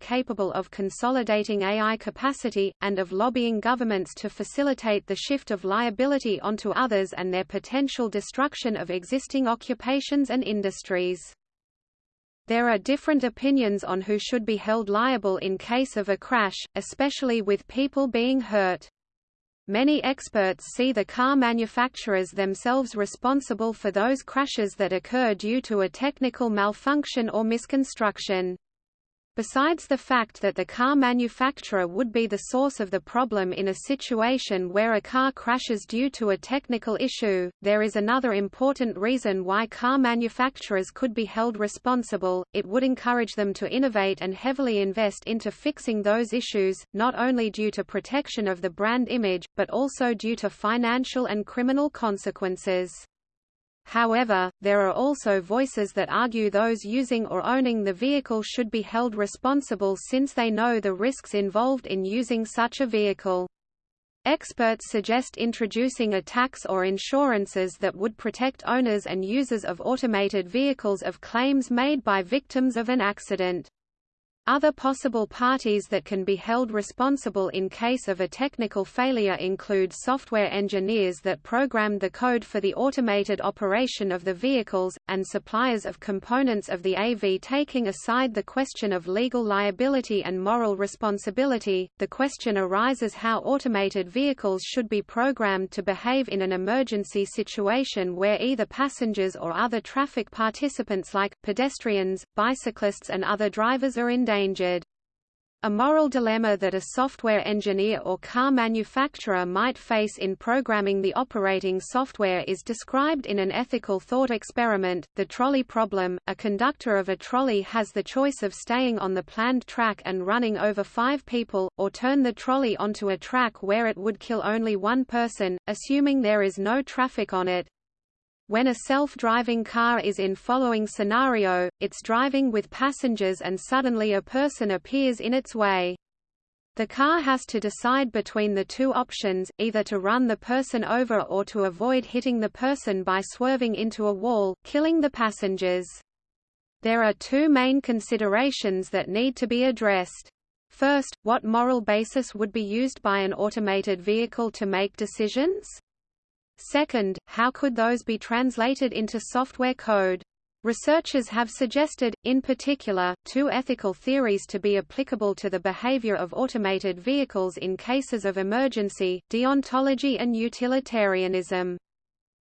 of consolidating AI capacity, and of lobbying governments to facilitate the shift of liability onto others and their potential destruction of existing occupations and industries. There are different opinions on who should be held liable in case of a crash, especially with people being hurt. Many experts see the car manufacturers themselves responsible for those crashes that occur due to a technical malfunction or misconstruction. Besides the fact that the car manufacturer would be the source of the problem in a situation where a car crashes due to a technical issue, there is another important reason why car manufacturers could be held responsible, it would encourage them to innovate and heavily invest into fixing those issues, not only due to protection of the brand image, but also due to financial and criminal consequences. However, there are also voices that argue those using or owning the vehicle should be held responsible since they know the risks involved in using such a vehicle. Experts suggest introducing a tax or insurances that would protect owners and users of automated vehicles of claims made by victims of an accident. Other possible parties that can be held responsible in case of a technical failure include software engineers that programmed the code for the automated operation of the vehicles, and suppliers of components of the AV. Taking aside the question of legal liability and moral responsibility, the question arises how automated vehicles should be programmed to behave in an emergency situation where either passengers or other traffic participants like, pedestrians, bicyclists and other drivers are in danger endangered. A moral dilemma that a software engineer or car manufacturer might face in programming the operating software is described in an ethical thought experiment, The Trolley Problem. A conductor of a trolley has the choice of staying on the planned track and running over five people, or turn the trolley onto a track where it would kill only one person, assuming there is no traffic on it. When a self-driving car is in following scenario, it's driving with passengers and suddenly a person appears in its way. The car has to decide between the two options, either to run the person over or to avoid hitting the person by swerving into a wall, killing the passengers. There are two main considerations that need to be addressed. First, what moral basis would be used by an automated vehicle to make decisions? Second, how could those be translated into software code? Researchers have suggested, in particular, two ethical theories to be applicable to the behavior of automated vehicles in cases of emergency, deontology and utilitarianism.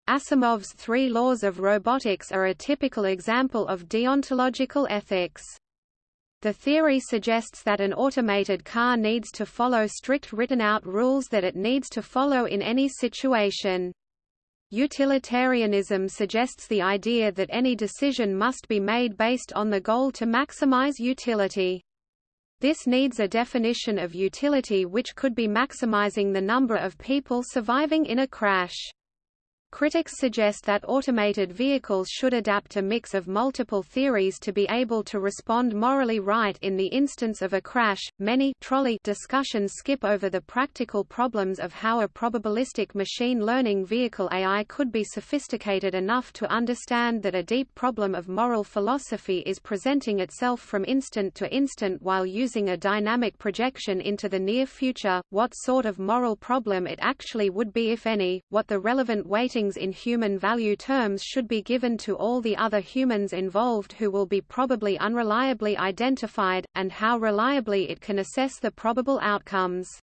Asimov's three laws of robotics are a typical example of deontological ethics. The theory suggests that an automated car needs to follow strict written-out rules that it needs to follow in any situation. Utilitarianism suggests the idea that any decision must be made based on the goal to maximize utility. This needs a definition of utility which could be maximizing the number of people surviving in a crash. Critics suggest that automated vehicles should adapt a mix of multiple theories to be able to respond morally right in the instance of a crash. Many trolley discussions skip over the practical problems of how a probabilistic machine learning vehicle AI could be sophisticated enough to understand that a deep problem of moral philosophy is presenting itself from instant to instant while using a dynamic projection into the near future, what sort of moral problem it actually would be if any, what the relevant weighting in human value terms should be given to all the other humans involved who will be probably unreliably identified, and how reliably it can assess the probable outcomes.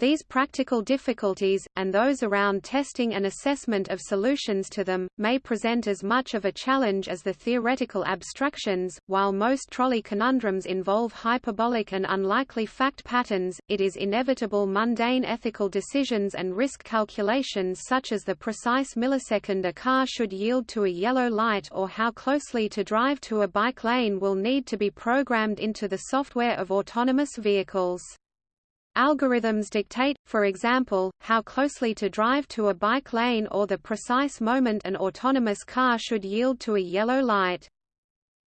These practical difficulties, and those around testing and assessment of solutions to them, may present as much of a challenge as the theoretical abstractions. While most trolley conundrums involve hyperbolic and unlikely fact patterns, it is inevitable mundane ethical decisions and risk calculations such as the precise millisecond a car should yield to a yellow light or how closely to drive to a bike lane will need to be programmed into the software of autonomous vehicles. Algorithms dictate, for example, how closely to drive to a bike lane or the precise moment an autonomous car should yield to a yellow light.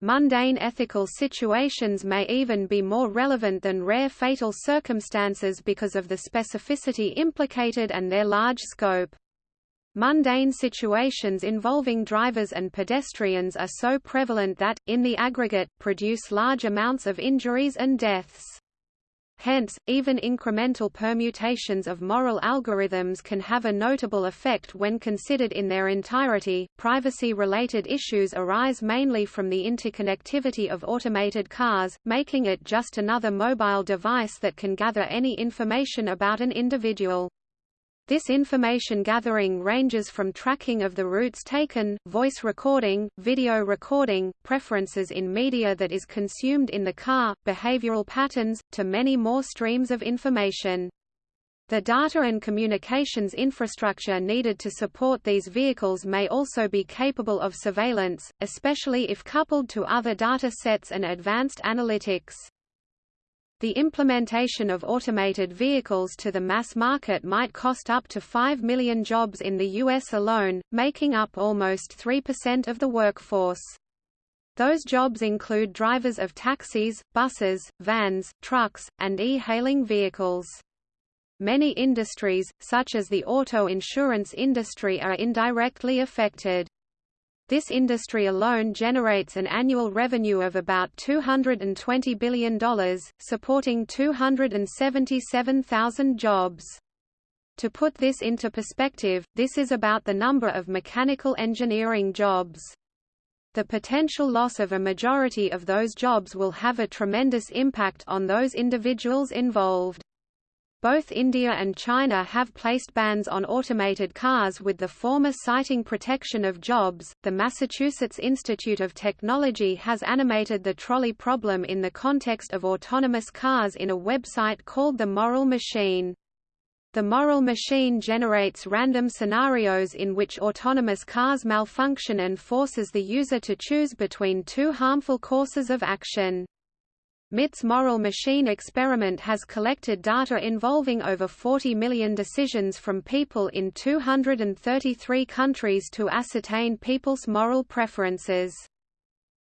Mundane ethical situations may even be more relevant than rare fatal circumstances because of the specificity implicated and their large scope. Mundane situations involving drivers and pedestrians are so prevalent that, in the aggregate, produce large amounts of injuries and deaths. Hence, even incremental permutations of moral algorithms can have a notable effect when considered in their entirety. Privacy related issues arise mainly from the interconnectivity of automated cars, making it just another mobile device that can gather any information about an individual. This information gathering ranges from tracking of the routes taken, voice recording, video recording, preferences in media that is consumed in the car, behavioral patterns, to many more streams of information. The data and communications infrastructure needed to support these vehicles may also be capable of surveillance, especially if coupled to other data sets and advanced analytics. The implementation of automated vehicles to the mass market might cost up to 5 million jobs in the U.S. alone, making up almost 3% of the workforce. Those jobs include drivers of taxis, buses, vans, trucks, and e-hailing vehicles. Many industries, such as the auto insurance industry are indirectly affected. This industry alone generates an annual revenue of about $220 billion, supporting 277,000 jobs. To put this into perspective, this is about the number of mechanical engineering jobs. The potential loss of a majority of those jobs will have a tremendous impact on those individuals involved. Both India and China have placed bans on automated cars with the former citing protection of jobs. The Massachusetts Institute of Technology has animated the trolley problem in the context of autonomous cars in a website called The Moral Machine. The Moral Machine generates random scenarios in which autonomous cars malfunction and forces the user to choose between two harmful courses of action. MIT's Moral Machine experiment has collected data involving over 40 million decisions from people in 233 countries to ascertain people's moral preferences.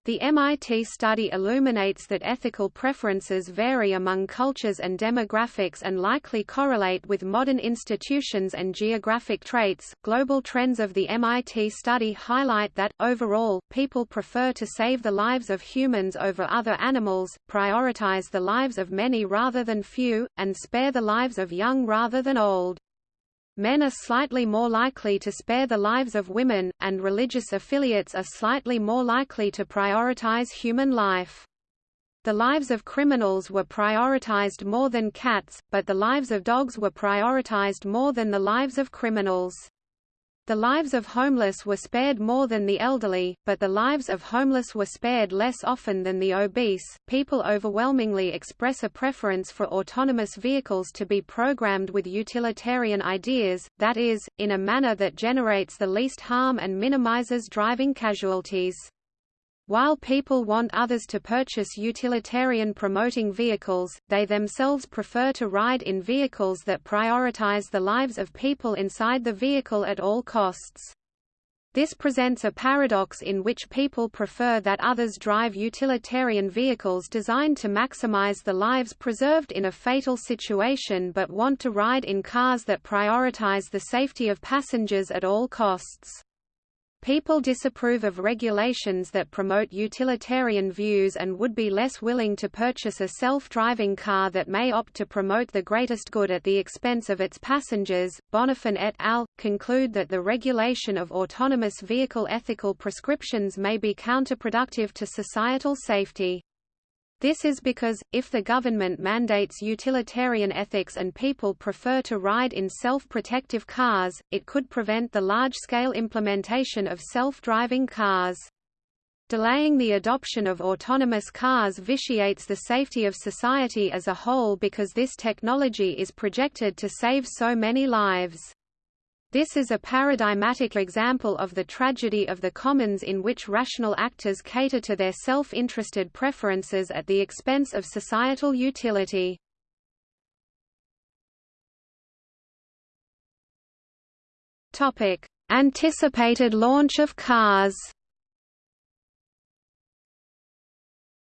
The MIT study illuminates that ethical preferences vary among cultures and demographics and likely correlate with modern institutions and geographic traits. Global trends of the MIT study highlight that, overall, people prefer to save the lives of humans over other animals, prioritize the lives of many rather than few, and spare the lives of young rather than old. Men are slightly more likely to spare the lives of women, and religious affiliates are slightly more likely to prioritize human life. The lives of criminals were prioritized more than cats, but the lives of dogs were prioritized more than the lives of criminals. The lives of homeless were spared more than the elderly, but the lives of homeless were spared less often than the obese. People overwhelmingly express a preference for autonomous vehicles to be programmed with utilitarian ideas, that is, in a manner that generates the least harm and minimizes driving casualties. While people want others to purchase utilitarian promoting vehicles, they themselves prefer to ride in vehicles that prioritize the lives of people inside the vehicle at all costs. This presents a paradox in which people prefer that others drive utilitarian vehicles designed to maximize the lives preserved in a fatal situation but want to ride in cars that prioritize the safety of passengers at all costs. People disapprove of regulations that promote utilitarian views and would be less willing to purchase a self-driving car that may opt to promote the greatest good at the expense of its passengers. Bonnefon et al. conclude that the regulation of autonomous vehicle ethical prescriptions may be counterproductive to societal safety. This is because, if the government mandates utilitarian ethics and people prefer to ride in self-protective cars, it could prevent the large-scale implementation of self-driving cars. Delaying the adoption of autonomous cars vitiates the safety of society as a whole because this technology is projected to save so many lives. This is a paradigmatic example of the tragedy of the commons in which rational actors cater to their self-interested preferences at the expense of societal utility. Anticipated launch of cars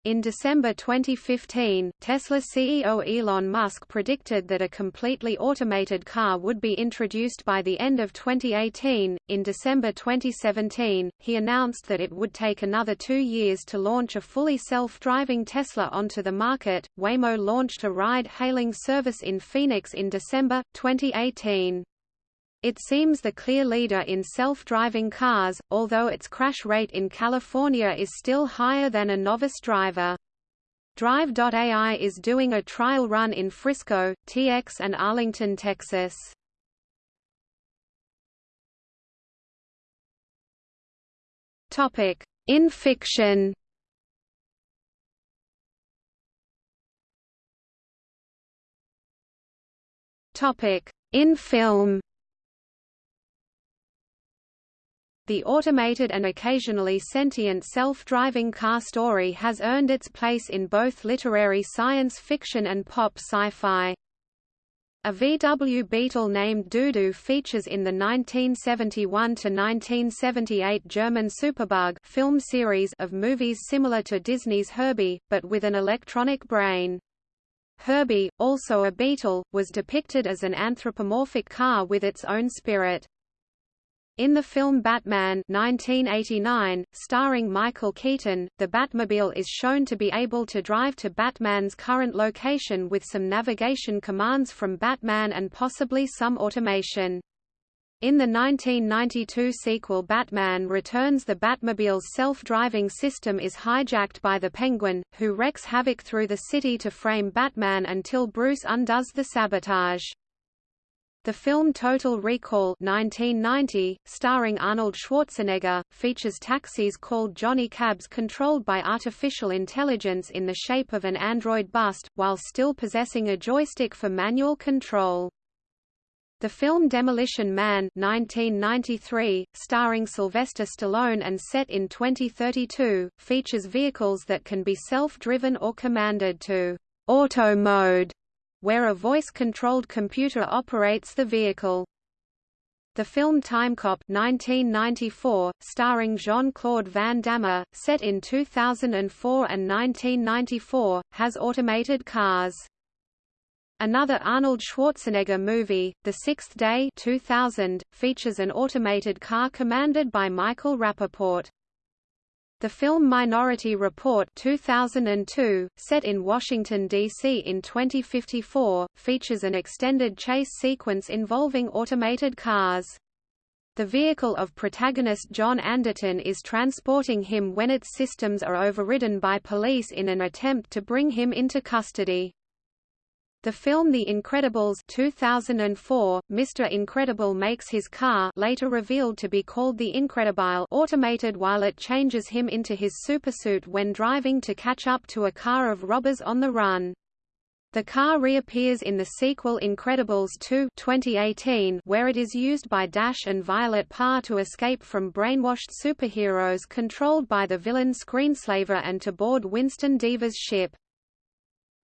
In December 2015, Tesla CEO Elon Musk predicted that a completely automated car would be introduced by the end of 2018. In December 2017, he announced that it would take another two years to launch a fully self-driving Tesla onto the market. Waymo launched a ride-hailing service in Phoenix in December 2018. It seems the clear leader in self-driving cars, although its crash rate in California is still higher than a novice driver. Drive.ai is doing a trial run in Frisco, TX and Arlington, Texas. In fiction In film The automated and occasionally sentient self-driving car story has earned its place in both literary science fiction and pop sci-fi. A VW Beetle named Dudu features in the 1971–1978 German Superbug film series of movies similar to Disney's Herbie, but with an electronic brain. Herbie, also a beetle, was depicted as an anthropomorphic car with its own spirit. In the film Batman 1989, starring Michael Keaton, the Batmobile is shown to be able to drive to Batman's current location with some navigation commands from Batman and possibly some automation. In the 1992 sequel Batman Returns the Batmobile's self-driving system is hijacked by the Penguin, who wreaks havoc through the city to frame Batman until Bruce undoes the sabotage. The film Total Recall 1990, starring Arnold Schwarzenegger, features taxis called Johnny Cabs controlled by artificial intelligence in the shape of an android bust, while still possessing a joystick for manual control. The film Demolition Man 1993, starring Sylvester Stallone and set in 2032, features vehicles that can be self-driven or commanded to auto mode where a voice-controlled computer operates the vehicle. The film Timecop 1994, starring Jean-Claude Van Damme, set in 2004 and 1994, has automated cars. Another Arnold Schwarzenegger movie, The Sixth Day 2000, features an automated car commanded by Michael Rapaport. The film Minority Report 2002, set in Washington, D.C. in 2054, features an extended chase sequence involving automated cars. The vehicle of protagonist John Anderton is transporting him when its systems are overridden by police in an attempt to bring him into custody. The film The Incredibles 2004, Mr. Incredible makes his car later revealed to be called the Incredibile automated while it changes him into his supersuit when driving to catch up to a car of robbers on the run. The car reappears in the sequel Incredibles 2 2018 where it is used by Dash and Violet Parr to escape from brainwashed superheroes controlled by the villain Screenslaver and to board Winston Deavor's ship.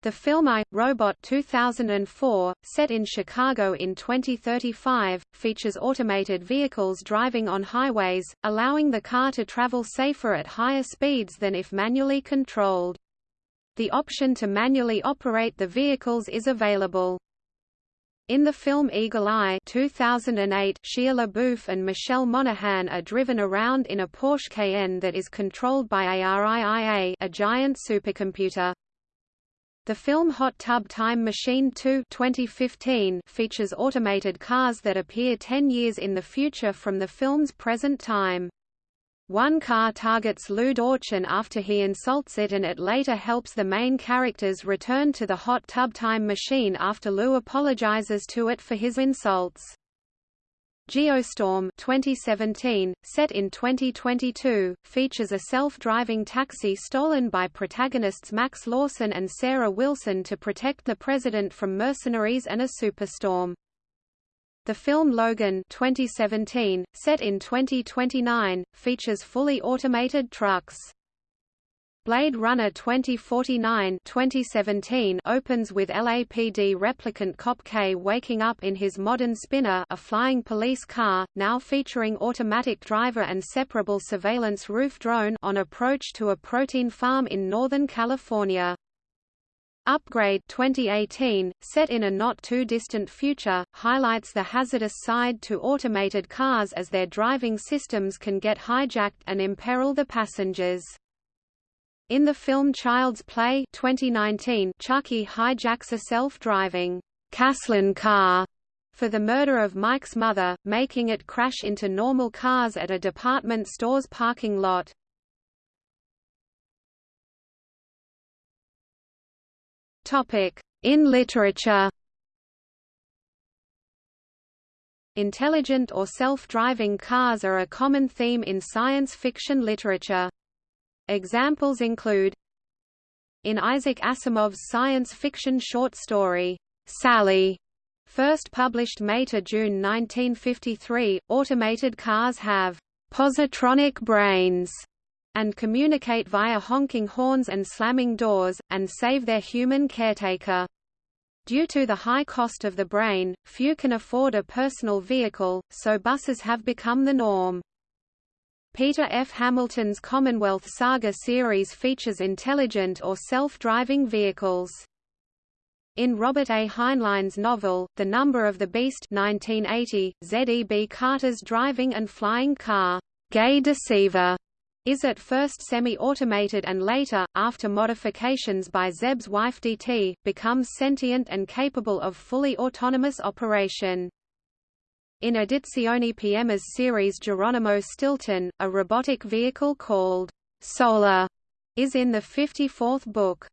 The film I, Robot 2004, set in Chicago in 2035, features automated vehicles driving on highways, allowing the car to travel safer at higher speeds than if manually controlled. The option to manually operate the vehicles is available. In the film Eagle Eye 2008, Shia LaBeouf and Michelle Monaghan are driven around in a Porsche Cayenne that is controlled by ARIIA a giant supercomputer. The film Hot Tub Time Machine 2 2015 features automated cars that appear 10 years in the future from the film's present time. One car targets Lou Dorchen after he insults it and it later helps the main characters return to the hot tub time machine after Lou apologizes to it for his insults. Geostorm 2017, set in 2022, features a self-driving taxi stolen by protagonists Max Lawson and Sarah Wilson to protect the president from mercenaries and a superstorm. The film Logan 2017, set in 2029, features fully automated trucks. Blade Runner 2049 2017 opens with LAPD replicant Cop K waking up in his modern Spinner a flying police car, now featuring automatic driver and separable surveillance roof drone on approach to a protein farm in Northern California. Upgrade 2018, set in a not-too-distant future, highlights the hazardous side to automated cars as their driving systems can get hijacked and imperil the passengers. In the film Child's Play 2019, Chucky hijacks a self-driving Kaslan car for the murder of Mike's mother, making it crash into normal cars at a department store's parking lot. In literature Intelligent or self-driving cars are a common theme in science fiction literature. Examples include In Isaac Asimov's science fiction short story, Sally, first published May to June 1953, automated cars have positronic brains and communicate via honking horns and slamming doors, and save their human caretaker. Due to the high cost of the brain, few can afford a personal vehicle, so buses have become the norm. Peter F. Hamilton's Commonwealth Saga series features intelligent or self-driving vehicles. In Robert A. Heinlein's novel, The Number of the Beast 1980, Z.E.B. Carter's driving and flying car, Gay Deceiver, is at first semi-automated and later, after modifications by Zeb's wife Deety, becomes sentient and capable of fully autonomous operation. In Edizioni Piemme's series Geronimo Stilton, a robotic vehicle called Solar is in the 54th book.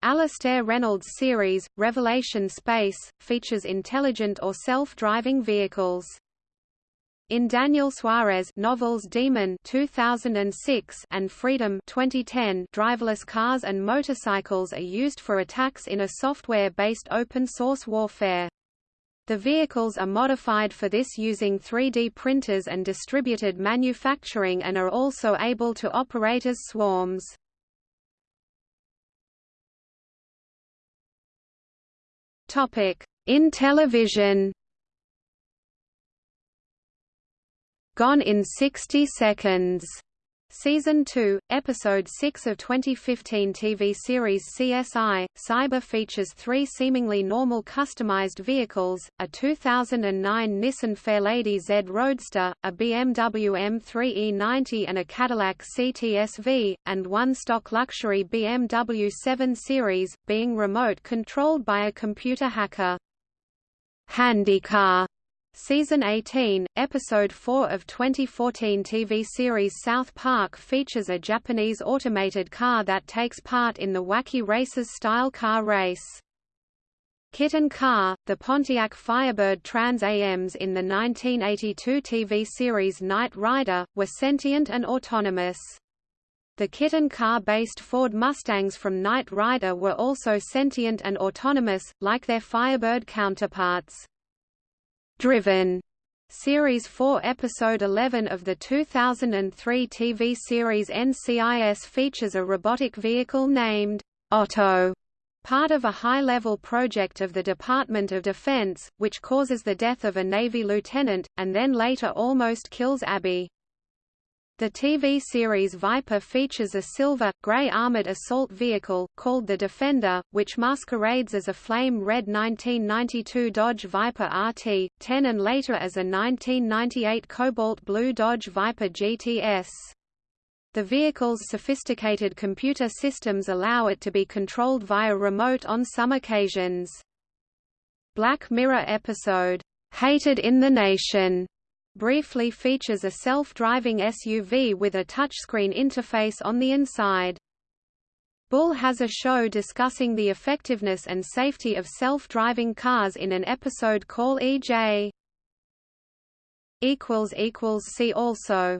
Alastair Reynolds' series, Revelation Space, features intelligent or self-driving vehicles. In Daniel Suarez novels Daemon 2006 and Freedom 2010, driverless cars and motorcycles are used for attacks in a software-based open-source warfare. The vehicles are modified for this using 3D printers and distributed manufacturing and are also able to operate as swarms. In television Gone in 60 Seconds Season 2, Episode 6 of 2015 TV series CSI, Cyber features three seemingly normal customized vehicles, a 2009 Nissan Fairlady Z Roadster, a BMW M3 E90 and a Cadillac CTS-V, and one stock luxury BMW 7 Series, being remote-controlled by a computer hacker. Handicar Season 18, Episode 4 of 2014 TV series South Park features a Japanese automated car that takes part in the Wacky Races style car race. KITT and KARR, the Pontiac Firebird Trans AMs in the 1982 TV series Knight Rider, were sentient and autonomous. The KITT and KARR-based Ford Mustangs from Knight Rider were also sentient and autonomous, like their Firebird counterparts. Driven Series 4 Episode 11 of the 2003 TV series NCIS features a robotic vehicle named Otto, part of a high-level project of the Department of Defense, which causes the death of a Navy lieutenant, and then later almost kills Abby. The TV series Viper features a silver, grey armoured assault vehicle, called the Defender, which masquerades as a flame-red 1992 Dodge Viper RT-10 and later as a 1998 cobalt blue Dodge Viper GTS. The vehicle's sophisticated computer systems allow it to be controlled via remote on some occasions. Black Mirror episode, "'Hated in the Nation' briefly features a self-driving SUV with a touchscreen interface on the inside. Bull has a show discussing the effectiveness and safety of self-driving cars in an episode called EJ. See also